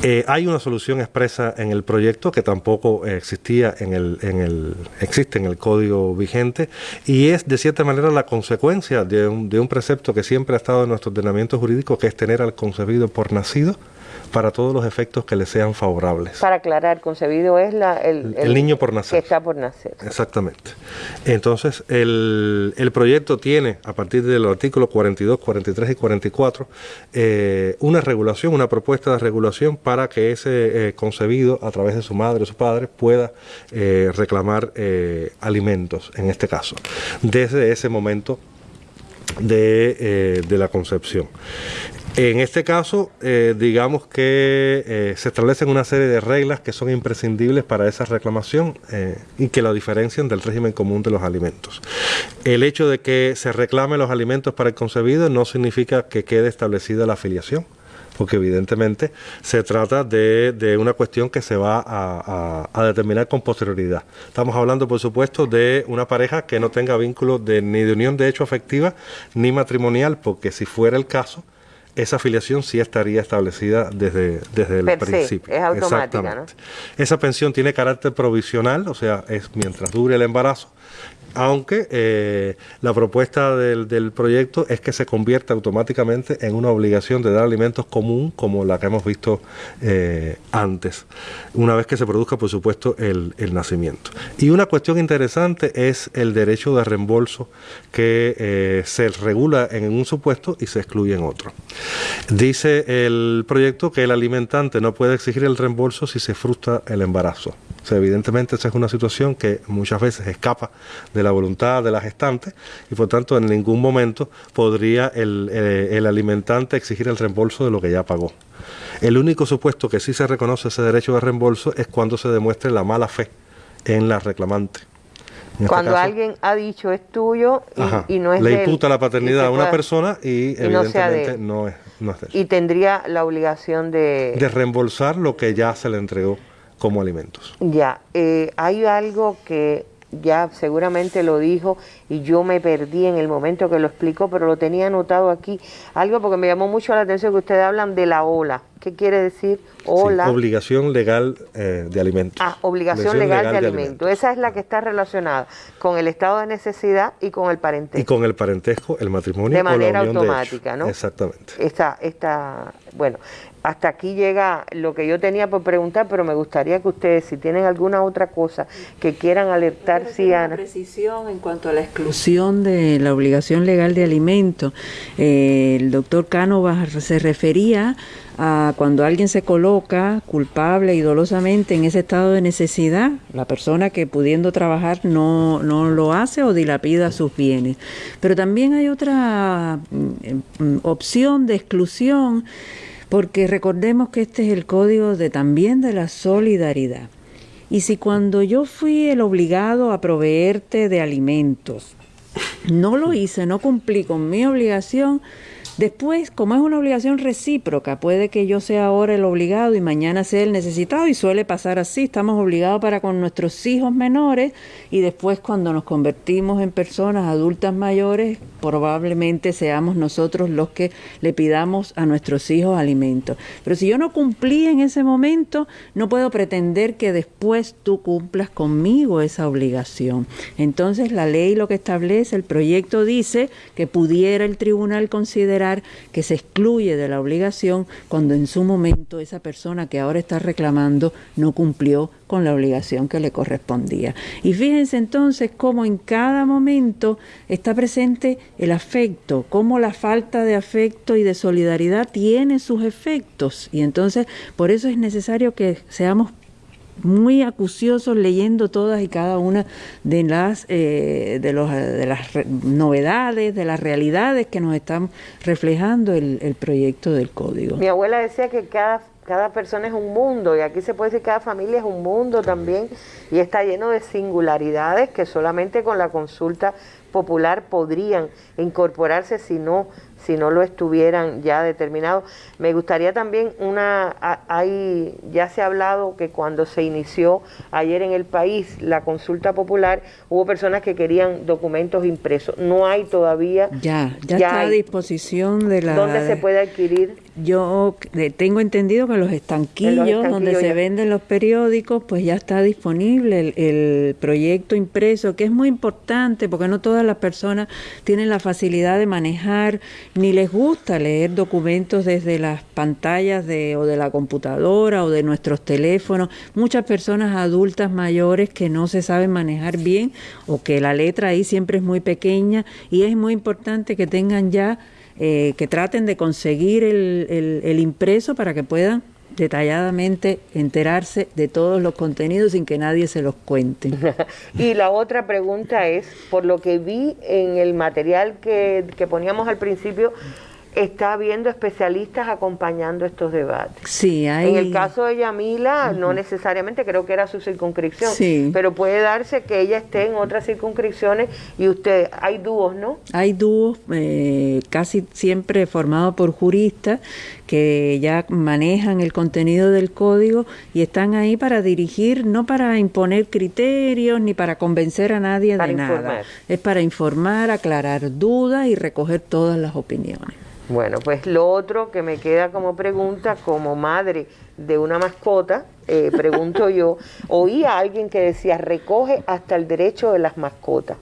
Eh, hay una solución expresa en el proyecto que tampoco existía en el, en el, existe en el código vigente y es de cierta manera la consecuencia de un, de un precepto que siempre ha estado en nuestro ordenamiento jurídico, que es tener al concebido por nacido para todos los efectos que le sean favorables. Para aclarar, concebido es la, el, el, niño por nacer. Que está por nacer. Exactamente. Entonces, el, el proyecto tiene, a partir del artículo 42, 43 y 44, eh, una regulación, una propuesta de regulación para que ese eh, concebido, a través de su madre o su padre, pueda eh, reclamar alimentos, en este caso, desde ese momento de, eh, de, la concepción. En este caso, eh, digamos que eh, se establecen una serie de reglas que son imprescindibles para esa reclamación eh, y que la diferencian del régimen común de los alimentos. El hecho de que se reclame los alimentos para el concebido no significa que quede establecida la afiliación porque evidentemente se trata de, de una cuestión que se va a, a, a, determinar con posterioridad. Estamos hablando, por supuesto, de una pareja que no tenga vínculo de, ni de unión de hecho afectiva ni matrimonial, porque si fuera el caso, esa afiliación sí estaría establecida desde, desde el Per principio. Se, es automática, ¿no? Esa pensión tiene carácter provisional, o sea, es mientras dure el embarazo aunque eh, la propuesta del, proyecto es que se convierta automáticamente en una obligación de dar alimentos común como la que hemos visto eh, antes, una vez que se produzca, por supuesto, el, el, nacimiento. Y una cuestión interesante es el derecho de reembolso que eh, se regula en un supuesto y se excluye en otro. Dice el proyecto que el alimentante no puede exigir el reembolso si se frustra el embarazo. O sea, evidentemente esa es una situación que muchas veces escapa de la voluntad de la gestante y por tanto en ningún momento podría el, eh, el alimentante exigir el reembolso de lo que ya pagó. El único supuesto que sí se reconoce ese derecho de reembolso es cuando se demuestre la mala fe en la reclamante. En este Cuando caso, alguien ha dicho es tuyo y, ajá, y no es le de él, imputa la paternidad a una persona y, evidentemente no es, no es de él. y tendría la obligación de... De reembolsar lo que ya se le entregó como alimentos. Ya, eh, hay algo que ya seguramente lo dijo y yo me perdí en el momento que lo explicó, pero lo tenía anotado aquí. Algo porque me llamó mucho la atención que ustedes hablan de la ola. ¿Qué quiere decir Sí, ola? obligación legal eh, de alimentos. Ah, obligación legal, de, alimento. Esa es la que está relacionada con el estado de necesidad y con el Y parentesco. con el parentesco, el matrimonio De o la manera unión automática. ¿no? Exactamente. Esta, esta, bueno, hasta aquí llega lo que yo tenía por preguntar, pero me gustaría que ustedes, si tienen alguna otra cosa que quieran alertar, sí, Ana. precisión en cuanto a la exclusión de la obligación legal de alimento. Eh, el doctor Cánovas se refería a cuando alguien se coloca culpable y dolosamente en ese estado de necesidad, la persona que pudiendo trabajar no, no lo hace o dilapida sus bienes. Pero también hay otra mm, mm, opción de exclusión, porque recordemos que este es el código de también de la solidaridad. Y si cuando yo fui el obligado a proveerte de alimentos, no lo hice, no cumplí con mi obligación, después, como es una obligación recíproca, puede que yo sea ahora el obligado y mañana sea el necesitado y suele pasar así, estamos obligados para con nuestros hijos menores y después cuando nos convertimos en personas adultas mayores, probablemente seamos nosotros los que le pidamos a nuestros hijos alimentos. Pero si yo no cumplí en ese momento, no puedo pretender que después tú cumplas conmigo esa obligación. Entonces la ley lo que establece, el proyecto dice que pudiera el tribunal considerar que se excluye de la obligación cuando en su momento esa persona que ahora está reclamando no cumplió con la obligación que le correspondía. Y fíjense entonces cómo en cada momento está presente el afecto, cómo la falta de afecto y de solidaridad tiene sus efectos. Y entonces por eso es necesario que seamos muy acuciosos leyendo todas y cada una de las eh, de, los, de las novedades, de las realidades que nos están reflejando el, el proyecto del código. Mi abuela decía que cada, cada persona es un mundo y aquí se puede decir que cada familia es un mundo también y está lleno de singularidades que solamente con la consulta popular podrían incorporarse si no si no lo estuvieran ya determinados. Me gustaría también una, hay, ya se ha hablado que cuando se inició ayer en el país la consulta popular, hubo personas que querían documentos impresos. No hay todavía. Ya, ya, Ya está a disposición de la... ¿Dónde se puede adquirir? Yo tengo entendido que en los estanquillos, donde estanquillos se ya. venden los periódicos, pues ya está disponible el, el proyecto impreso, que es muy importante porque no todas las personas tienen la facilidad de manejar ni les gusta leer documentos desde las pantallas de, o de la computadora o de nuestros teléfonos. Muchas personas adultas mayores que no se saben manejar bien o que la letra ahí siempre es muy pequeña y es muy importante que tengan ya eh, que traten de conseguir el, el- el impreso para que puedan detalladamente enterarse de todos los contenidos sin que nadie se los cuente. Y la otra pregunta es, por lo que vi en el material que, que poníamos al principio, está habiendo especialistas acompañando estos debates. Sí, hay... En el caso de Yamila, no necesariamente creo que era su circunscripción, Sí. pero puede darse que ella esté en otras circunscripciones y usted, hay dúos, ¿no? Hay dúos eh, casi siempre formados por juristas que ya manejan el contenido del código y están ahí para dirigir, no para imponer criterios ni para convencer a nadie Para de nada. Es para informar, aclarar dudas y recoger todas las opiniones. Bueno, pues lo otro que me queda como pregunta, como madre de una mascota, eh, pregunto yo, oí a alguien que decía, recoge hasta el derecho de las mascotas.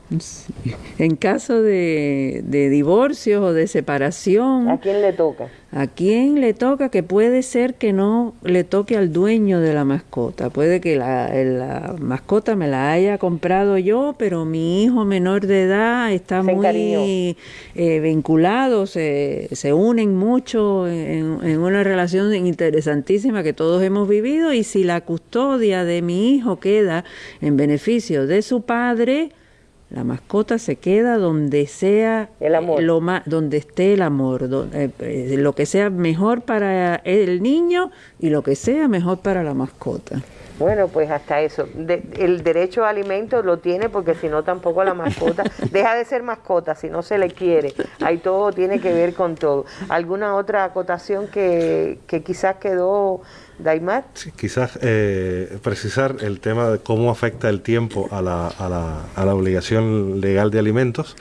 En caso de, de divorcios o de separación, ¿A quién le toca? ¿A quién le toca? Que puede ser que no le toque al dueño de la mascota. Puede que la, la mascota me la haya comprado yo, pero mi hijo menor de edad está Se muy eh, vinculado, se, se unen mucho en, en una relación interesantísima que todos hemos vivido y si la custodia de mi hijo queda en beneficio de su padre, la mascota se queda donde sea el amor. Lo más, donde esté el amor, eh, eh, lo que sea mejor para el niño y lo que sea mejor para la mascota. Bueno, pues hasta eso. el derecho a alimentos lo tiene porque si no tampoco la mascota deja de ser mascota si no se le quiere. Ahí todo tiene que ver con todo. ¿Alguna otra acotación que, que quizás quedó Daimar. Sí, quizás eh, precisar el tema de cómo afecta el tiempo a la, a la, a la obligación legal de alimentos.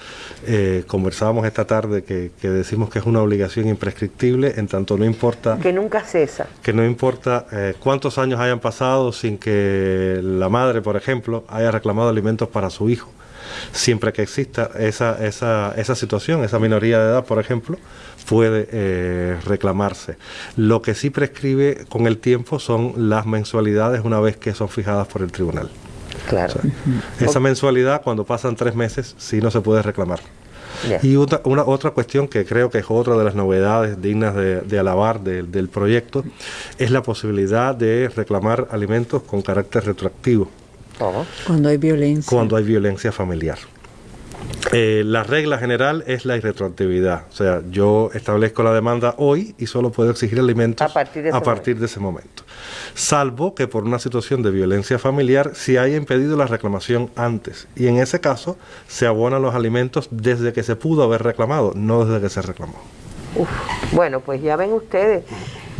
Eh, conversábamos esta tarde que, decimos que es una obligación imprescriptible, en tanto no importa... Que nunca cesa. Que no importa eh, cuántos años hayan pasado sin que la madre, por ejemplo, haya reclamado alimentos para su hijo siempre que exista esa, esa, esa situación, esa minoría de edad, por ejemplo, puede eh, reclamarse. Lo que sí prescribe con el tiempo son las mensualidades una vez que son fijadas por el tribunal. Claro. esa mensualidad, cuando pasan tres meses, sí no se puede reclamar. Y otra, una, otra cuestión que creo que es otra de las novedades dignas de, alabar del proyecto es la posibilidad de reclamar alimentos con carácter retroactivo. Cuando hay violencia. Cuando hay violencia familiar. Eh, la regla general es la irretroactividad. O sea, yo establezco la demanda hoy y solo puedo exigir alimentos a partir de, ese, momento. Salvo que por una situación de violencia familiar se haya impedido la reclamación antes. Y en ese caso se abonan los alimentos desde que se pudo haber reclamado, no desde que se reclamó. Bueno, pues ya ven ustedes,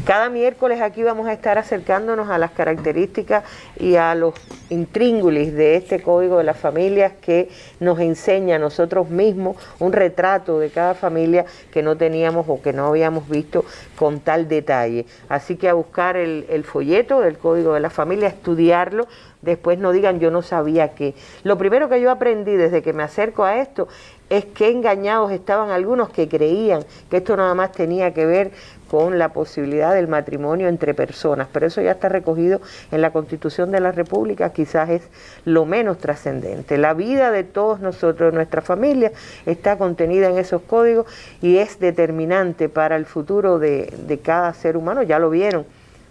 cada miércoles aquí vamos a estar acercándonos a las características y a los intríngulis de este código de las familias que nos enseña a nosotros mismos un retrato de cada familia que no teníamos o que no habíamos visto con tal detalle. Así que a buscar el, folleto del código de la familia, estudiarlo, después no digan yo no sabía qué. Lo primero que yo aprendí desde que me acerco a esto es que engañados estaban algunos que creían que esto nada más tenía que ver con la posibilidad del matrimonio entre personas, pero eso ya está recogido en la Constitución de la República, quizás es lo menos trascendente. La vida de todos nosotros, de nuestra familia, está contenida en esos códigos y es determinante para el futuro de, de cada ser humano, ya lo vieron,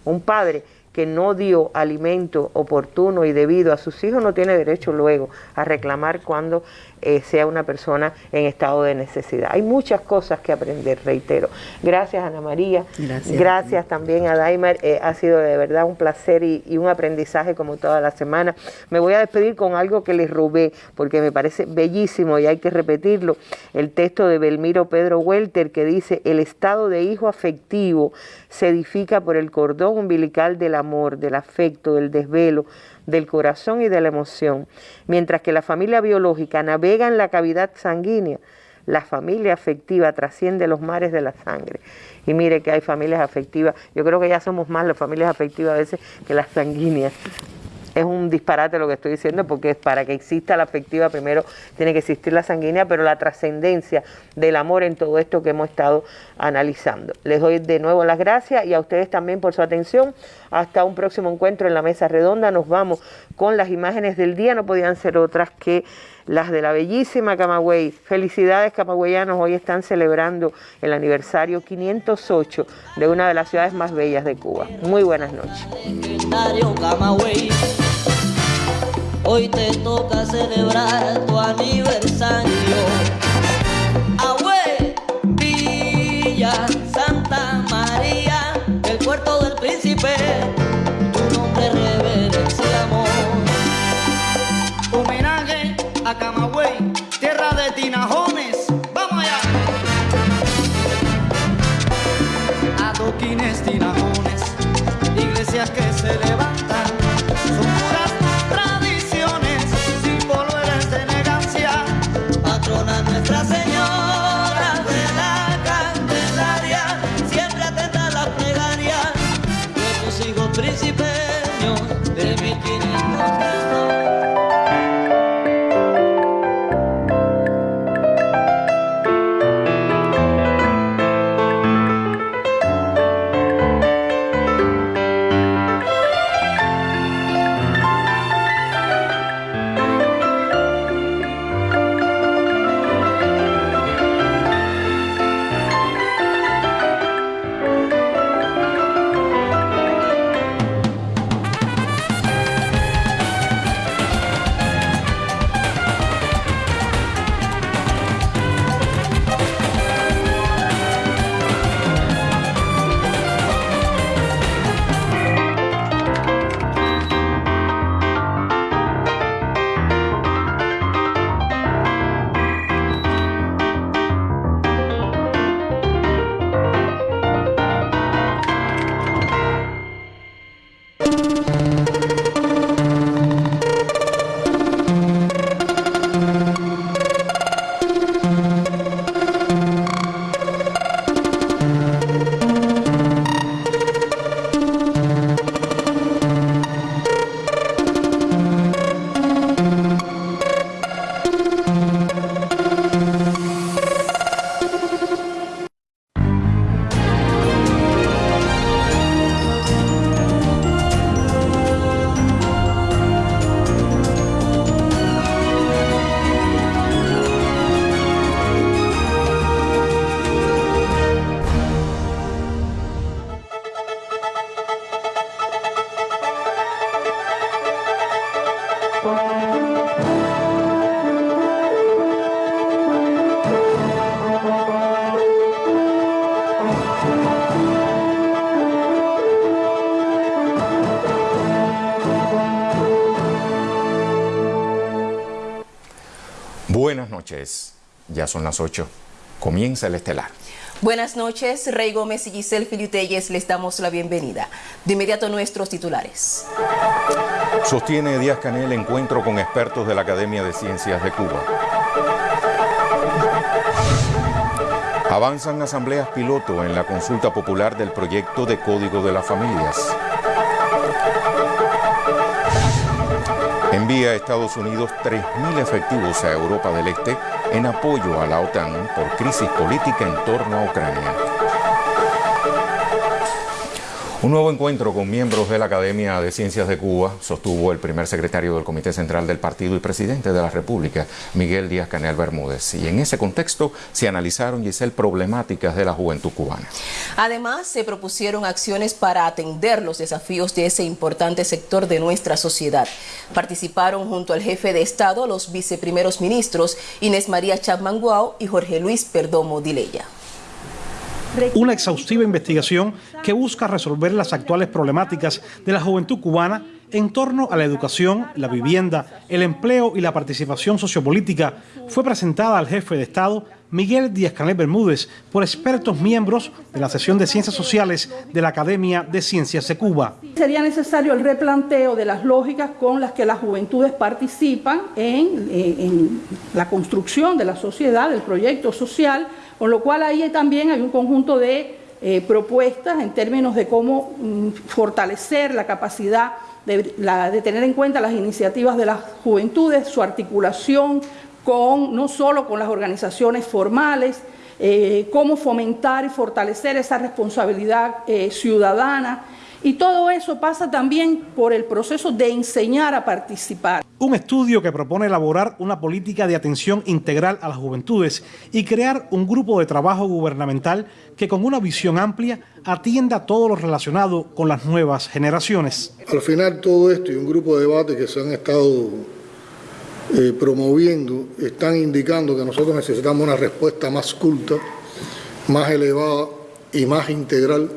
un padre que no dio alimento oportuno y debido a sus hijos no tiene derecho luego a reclamar cuando eh, sea una persona en estado de necesidad. Hay muchas cosas que aprender, reitero. Gracias Ana María, gracias, también a Daimer, eh, ha sido de verdad un placer y, y, un aprendizaje como toda la semana. Me voy a despedir con algo que les robé porque me parece bellísimo y hay que repetirlo, el texto de Belmiro Pedro Welter que dice, el estado de hijo afectivo se edifica por el cordón umbilical del amor, del afecto, del desvelo, del corazón y de la emoción. Mientras que la familia biológica navega en la cavidad sanguínea, la familia afectiva trasciende los mares de la sangre. Y mire que hay familias afectivas, yo creo que ya somos más las familias afectivas a veces que las sanguíneas es un disparate lo que estoy diciendo porque para que exista la afectiva primero tiene que existir la sanguínea, pero la trascendencia del amor en todo esto que hemos estado analizando. Les doy de nuevo las gracias y a ustedes también por su atención. Hasta un próximo encuentro en la mesa redonda. Nos vamos con las imágenes del día, no podían ser otras que las de la bellísima Camagüey. Felicidades camagüeyanos, hoy están celebrando el aniversario 508 de una de las ciudades más bellas de Cuba. Muy buenas noches. Hoy te toca celebrar tu aniversario. Agüe, Villa Santa María, el puerto del bed. Son las 8. Comienza el estelar. Buenas noches, Rey Gómez y Giselle Filiutelles les damos la bienvenida. De inmediato nuestros titulares. Sostiene Díaz Canel encuentro con expertos de la Academia de Ciencias de Cuba. Avanzan asambleas piloto en la consulta popular del proyecto de Código de las Familias. Envía a Estados Unidos 3.000 efectivos a Europa del Este en apoyo a la OTAN por crisis política en torno a Ucrania. Un nuevo encuentro con miembros de la Academia de Ciencias de Cuba sostuvo el primer secretario del Comité Central del Partido y presidente de la República, Miguel Díaz Canel Bermúdez. Y en ese contexto se analizaron, Giselle, problemáticas de la juventud cubana. Además, se propusieron acciones para atender los desafíos de ese importante sector de nuestra sociedad. Participaron junto al jefe de Estado los viceprimeros ministros Inés María Chapman Guao y Jorge Luis Perdomo Dileya una exhaustiva investigación que busca resolver las actuales problemáticas de la juventud cubana en torno a la educación, la vivienda, el empleo y la participación sociopolítica fue presentada al jefe de Estado Miguel Díaz-Canel Bermúdez por expertos miembros de la sesión de Ciencias Sociales de la Academia de Ciencias de Cuba. Sería necesario el replanteo de las lógicas con las que las juventudes participan en, en la construcción de la sociedad, del proyecto social, con lo cual ahí también hay un conjunto de eh, propuestas en términos de cómo mm, fortalecer la capacidad de, tener en cuenta las iniciativas de las juventudes, su articulación con no solo con las organizaciones formales, eh, cómo fomentar y fortalecer esa responsabilidad eh, ciudadana y todo eso pasa también por el proceso de enseñar a participar. Un estudio que propone elaborar una política de atención integral a las juventudes y crear un grupo de trabajo gubernamental que con una visión amplia atienda todo lo relacionado con las nuevas generaciones. Al final todo esto y un grupo de debate que se han estado eh, promoviendo están indicando que nosotros necesitamos una respuesta más culta, más elevada y más integral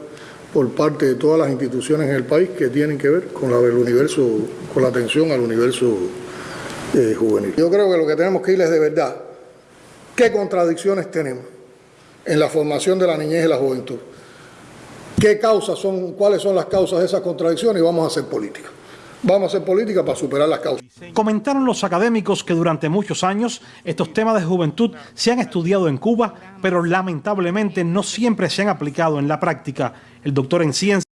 por parte de todas las instituciones en el país que tienen que ver con la del universo, con la atención al universo eh, juvenil. Yo creo que lo que tenemos que ir es de verdad qué contradicciones tenemos en la formación de la niñez y la juventud. ¿Qué causas son, cuáles son las causas de esas contradicciones y vamos a hacer política? Vamos a hacer política para superar las causas. Comentaron los académicos que durante muchos años estos temas de juventud se han estudiado en Cuba, pero lamentablemente no siempre se han aplicado en la práctica. El doctor en ciencias